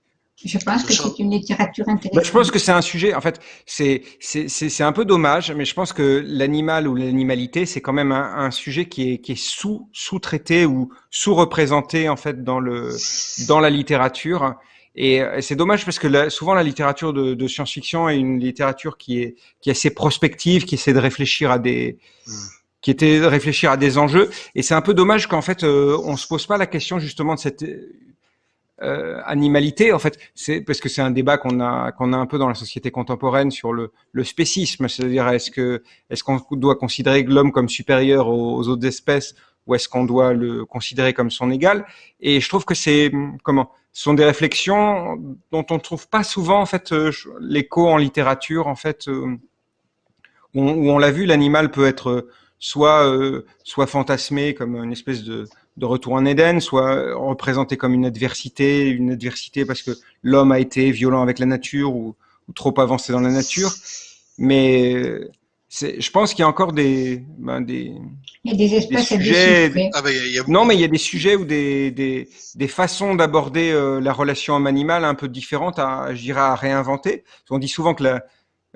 Je pense que c'est une littérature intéressante. Bah, je pense que c'est un sujet, en fait, c'est c'est- c'est- c'est un peu dommage, mais je pense que l'animal ou l'animalité, c'est quand même un, un sujet qui est, qui est sous, sous-traité ou sous-représenté, en fait, dans, le, dans la littérature. Et, c'est dommage parce que la- souvent la littérature de, de science-fiction est une littérature qui est, qui est assez prospective, qui essaie de réfléchir à des, Mm. qui était de réfléchir à des enjeux. Et c'est un peu dommage qu'en fait, euh, on se pose pas la question justement de cette euh, animalité. En fait, c'est parce que c'est un débat qu'on a qu'on a un peu dans la société contemporaine sur le, le spécisme, c'est-à-dire est-ce que est-ce qu'on doit considérer l'homme comme supérieur aux, autres espèces ou est-ce qu'on doit le considérer comme son égal? Et je trouve que c'est comment ce sont des réflexions dont on ne trouve pas souvent en fait euh, l'écho en littérature en fait euh, où on, l'a vu l'animal peut être soit euh, soit fantasmé comme une espèce de, de retour en Éden, soit représenté comme une adversité, une adversité parce que l'homme a été violent avec la nature ou, ou trop avancé dans la nature. Mais c'est, je pense qu'il y a encore des, ben des, Il y a des espèces des sujets- ah ben, il y a non, mais il y a des sujets ou des, des, des façons d'aborder euh, la relation homme-animal un peu différentes à, je dirais, à réinventer. On dit souvent que la,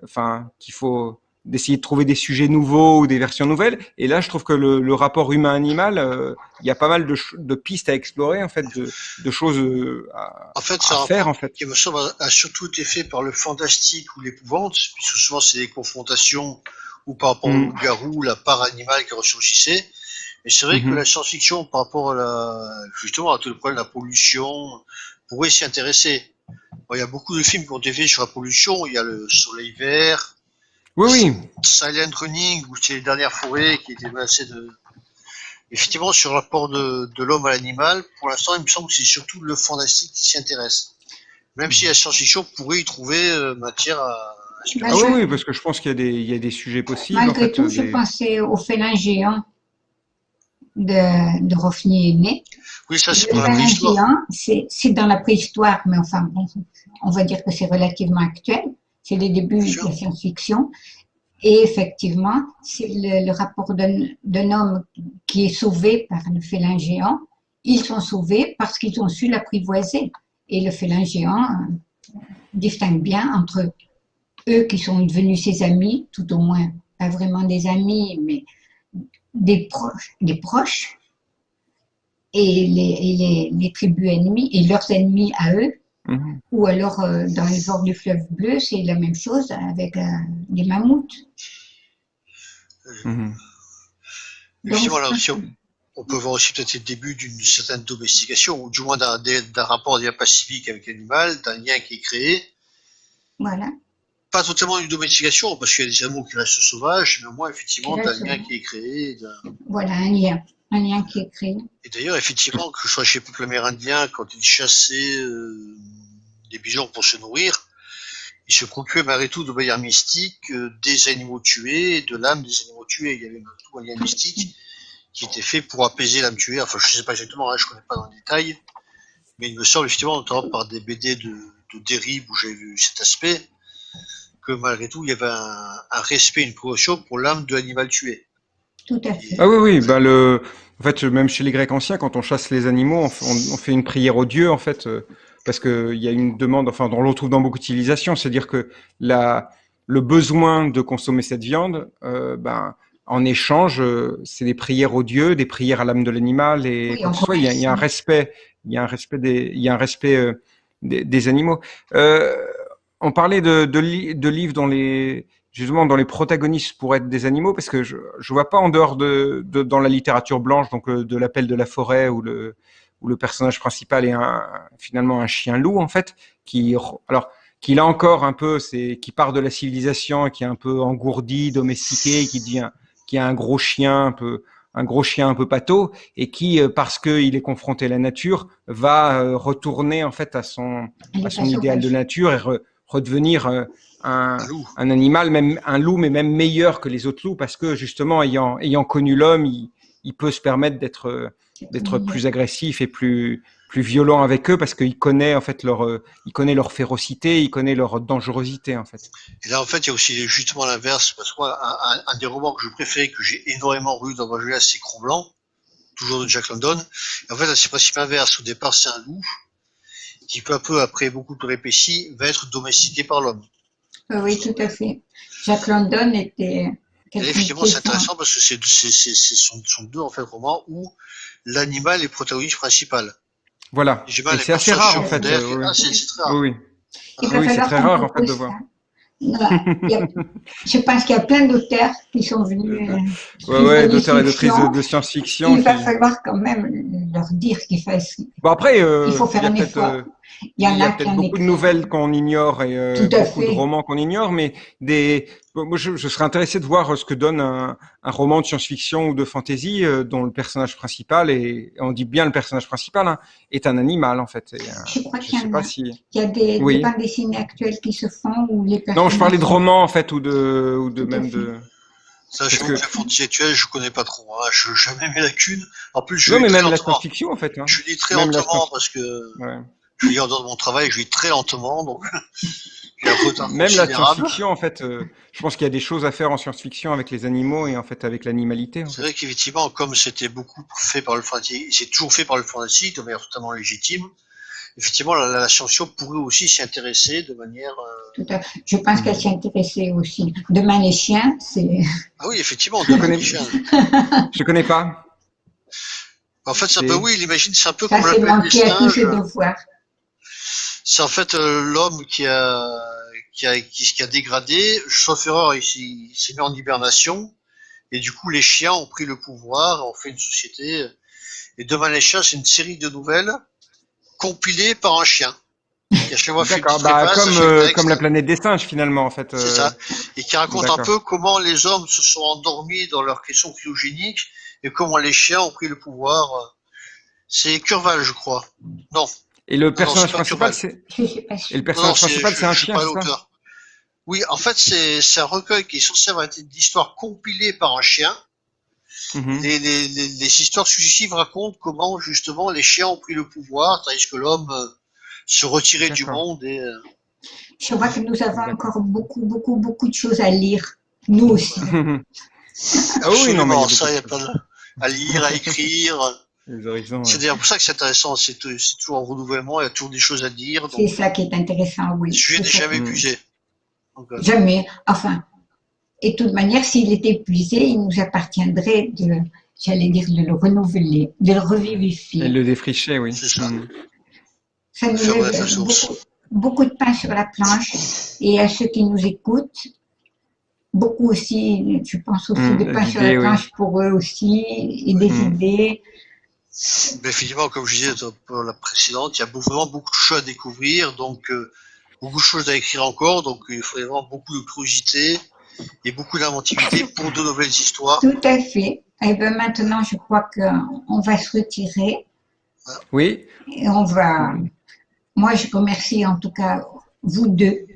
enfin, qu'il faut d'essayer de trouver des sujets nouveaux ou des versions nouvelles. Et là, je trouve que le, le rapport humain-animal, euh, il y a pas mal de, de pistes à explorer, en fait, de, de choses euh, à, En fait, à faire, en fait. qui me semble a surtout été fait par le fantastique ou l'épouvante, puisque souvent c'est des confrontations ou par rapport Mm. au garou, la part animale qui ressurgissait. Mais c'est vrai que Mhm. la science-fiction, par rapport à la, justement à tout le problème de la pollution, pourrait s'y intéresser. Bon, il y a beaucoup de films qui ont été faits sur la pollution. Il y a le Soleil Vert, Oui, oui. Silent Running, où c'est les dernières forêts qui étaient menacées de. Effectivement, sur le rapport de, de l'homme à l'animal, pour l'instant, il me semble que c'est surtout le fantastique qui s'y intéresse. Même si la science-fiction pourrait y trouver euh, matière à. à Ah je- oui, oui, parce que je pense qu'il y a des, il y a des sujets possibles. en Malgré fait, tout, je des- pensais au félin géant de, de Rofny Aimé. Oui, ça c'est Le pour la félin préhistoire. géant, c'est c'est dans la préhistoire, mais enfin, bon, on va dire que c'est relativement actuel. C'est les débuts de la science-fiction. Et effectivement, c'est le, le rapport d'un d'un homme qui est sauvé par le félin géant. Ils sont sauvés parce qu'ils ont su l'apprivoiser. Et le félin géant euh, distingue bien entre eux qui sont devenus ses amis, tout au moins pas vraiment des amis, mais des proches, des proches, et les, et les, les tribus ennemies et leurs ennemis à eux. Mhm. Ou alors euh, dans les bords du fleuve bleu, c'est la même chose avec euh, des mammouths. Mhm. Aussi, on, on peut voir aussi peut-être le début d'une certaine domestication, ou du moins d'un d'un rapport d'un pacifique avec l'animal, d'un lien qui est créé. Voilà. Pas totalement une domestication, parce qu'il y a des animaux qui restent sauvages, mais au moins, effectivement, d'un lien qui est créé. d'un- Voilà un lien. Un lien qui est créé. Et d'ailleurs, effectivement, que ce soit chez les peuples amérindiens, quand ils chassaient euh, des bisons pour se nourrir, ils se procuraient malgré tout de manière mystique euh, des animaux tués, et de l'âme des animaux tués. Il y avait malgré tout un lien mystique qui était fait pour apaiser l'âme tuée. Enfin, je ne sais pas exactement, hein, je ne connais pas dans le détail, mais il me semble effectivement, notamment par des BD de, de dérive où j'ai vu cet aspect, que malgré tout, il y avait un, un respect, une précaution pour l'âme de l'animal tué. Tout à fait. Ah oui, oui, bah le, en fait, même chez les Grecs anciens, quand on chasse les animaux, on, fait- on- on fait une prière au dieu, en fait, euh, parce que il y a une demande, enfin, on le retrouve dans beaucoup de civilisations, c'est-à-dire que la, le besoin de consommer cette viande, euh, ben, en échange, euh, c'est des prières au dieu, des prières à l'âme de l'animal, et Oui, quoi on que ce soit, il y a, il y a un respect, il y a un respect des, il y a un respect euh, des, animaux. Euh, on parlait de, de, de, livres dont les justement dans les protagonistes pourraient être des animaux, parce que je je vois pas en dehors de, de dans la littérature blanche, donc de l'appel de la forêt où le où le personnage principal est un, finalement un chien loup en fait, qui alors qu'il a encore un peu, c'est qui part de la civilisation, qui est un peu engourdi, domestiqué, qui devient qui a un gros chien un peu un gros chien un peu pâteau et qui, euh, parce qu'il est confronté à la nature, va euh, retourner en fait à son, à son idéal de nature et redevenir euh, un, un, animal, même un loup, mais même meilleur que les autres loups, parce que justement, ayant, ayant connu l'homme, il, il, peut se permettre d'être d'être plus agressif et plus plus violent avec eux parce qu'il connaît en fait leur il connaît leur férocité, il connaît leur dangerosité en fait. Et là en fait il y a aussi justement l'inverse parce que moi un, un, des romans que je préférais que j'ai énormément lu dans ma jeunesse c'est Cro Blanc, toujours de Jack London. Et en fait c'est le principe inverse. Au départ c'est un loup qui peu à peu après beaucoup de péripéties va être domestiqué par l'homme. Oui tout à fait. Jack London était et effectivement, c'est intéressant parce que c'est sont, sont deux en fait romans où l'animal est protagoniste principal. Voilà. C'est assez rare en fait. Euh, c'est très rare. Oui, oui. oui c'est très rare en fait de voir. (laughs) je pense qu'il y a plein d'auteurs qui sont venus. Euh, ouais, ouais, d'auteurs et d'autrices de, science-fiction. Il va falloir quand même leur dire qu'il faut. Bon après, euh, il faut faire un effort. Euh, il y, a, peut-être beaucoup de nouvelles qu'on ignore et euh, beaucoup de romans qu'on ignore, mais des. Moi, je, je, serais intéressé de voir ce que donne un, un roman de science-fiction ou de fantasy euh, dont le personnage principal est, on dit bien le personnage principal, hein, est un animal en fait. Et, euh, je crois qu'il y, a. Si... Il y a des, oui. des bandes dessinées actuelles qui se font où les personnages. Non, je parlais de romans en fait ou de ou de Tout même de. Sachant que, que la fantasy actuelle, je connais pas trop. Hein. Je n'ai jamais mis la cune. En plus, je non, mais même la science-fiction en fait. Hein. Je lis très lentement parce que. Ouais je lis en dehors de mon travail, je lis très lentement, donc (laughs) j'ai un retard Même la science-fiction, en fait, euh, je pense qu'il y a des choses à faire en science-fiction avec les animaux et en fait avec l'animalité. C'est vrai qu'effectivement, comme c'était beaucoup fait par le fantasy, c'est toujours fait par le fantasy de manière totalement légitime. Effectivement, la, la science-fiction pourrait aussi s'y intéresser de manière. Euh... Tout à fait. Je pense qu'elle s'y intéressait aussi. Demain les chiens, c'est. Ah oui, effectivement, demain les chiens. je connais pas. En fait, c'est un peu, oui, l'imagine, c'est un peu ça, comme la planète des singes c'est en fait euh, l'homme qui a, qui, a, qui, a dégradé, sauf erreur, il, il s'est mis en hibernation, et du coup les chiens ont pris le pouvoir, ont fait une société. Et Devant les chiens, c'est une série de nouvelles compilées par un chien. D'accord, bah, comme, euh, comme la planète des singes finalement en fait. C'est ça. Euh, et qui raconte un peu comment les hommes se sont endormis dans leur question cryogénique et comment les chiens ont pris le pouvoir. C'est Curval, je crois. Non, et le personnage principal, c'est. Et le personnage principal, c'est un chien, ça Oui, en fait, c'est un recueil qui est censé avoir été d'histoires compilées par un chien. Mm les, les, les, histoires successives racontent comment justement les chiens ont pris le pouvoir, tandis que l'homme euh, se retirait du monde. Et, euh... Je vois que nous avons encore beaucoup, beaucoup, beaucoup de choses à lire, nous aussi. (laughs) ah oui, non, mais ça, il y a pas de... à lire, à écrire. C'est d'ailleurs pour ça que c'est intéressant, c'est toujours un renouvellement, il y a toujours des choses à dire. C'est ça qui est intéressant, oui. Le sujet n'est jamais épuisé. Euh, jamais, enfin. Et de toute manière, s'il était épuisé, il nous appartiendrait de, j'allais dire, de le renouveler, de le revivifier. Et le défricher, oui. C'est ça. Mm. Ça nous met beaucoup, beaucoup, de pain sur la planche. Et à ceux qui nous écoutent, beaucoup aussi, je pense aussi mm, de pain sur la planche oui. pour eux aussi, et des mm. idées. Mais finalement, comme je disais pour la précédente, il y a vraiment beaucoup de choses à découvrir, donc euh, beaucoup de choses à écrire encore, donc il faudrait vraiment beaucoup de curiosité et beaucoup d'inventivité pour de nouvelles histoires. Tout à fait. Et bien maintenant, je crois qu'on va se retirer. Oui. Et on va. Moi, je remercie en tout cas vous deux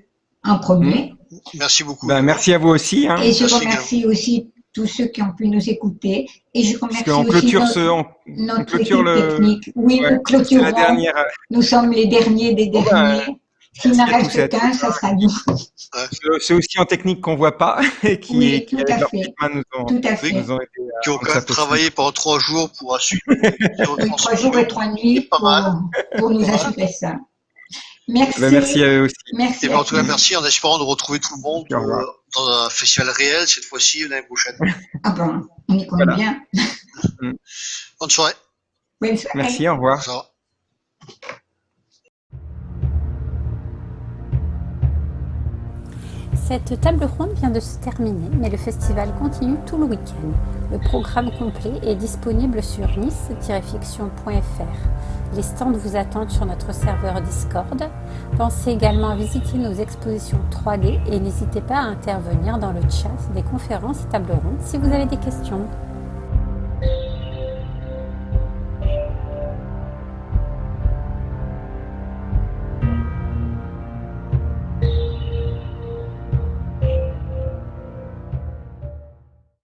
en premier. Merci beaucoup. Ben, merci à vous aussi. Hein. Et je merci remercie bien. aussi tous ceux qui ont pu nous écouter. Et je remercie on aussi clôture notre, ce, on, notre on clôture le... technique. Oui, ouais, nous clôturons. La dernière... Nous sommes les derniers des derniers. Ben, S'il n'en reste qu'un, ça sera nous. C'est aussi en technique qu'on ne voit pas (laughs) et qui, oui, qui tout, à fait. Nous ont, tout à fait. Nous ont été, qui ont quand même travaillé pendant trois jours pour assurer. (laughs) trois jours et trois nuits pour, pour nous assurer ça. Merci. Ben, merci à eux aussi. Merci. Et ben, en tout cas, merci en espérant de retrouver tout le monde euh, dans un festival réel, cette fois-ci, on a une (laughs) Ah bon, on y connaît bien. (laughs) Mm. Bonne soirée. Merci, au revoir. Cette table ronde vient de se terminer, mais le festival continue tout le week-end. Le programme complet est disponible sur nice-fiction.fr. Les stands vous attendent sur notre serveur Discord. Pensez également à visiter nos expositions 3D et n'hésitez pas à intervenir dans le chat des conférences et tables rondes si vous avez des questions.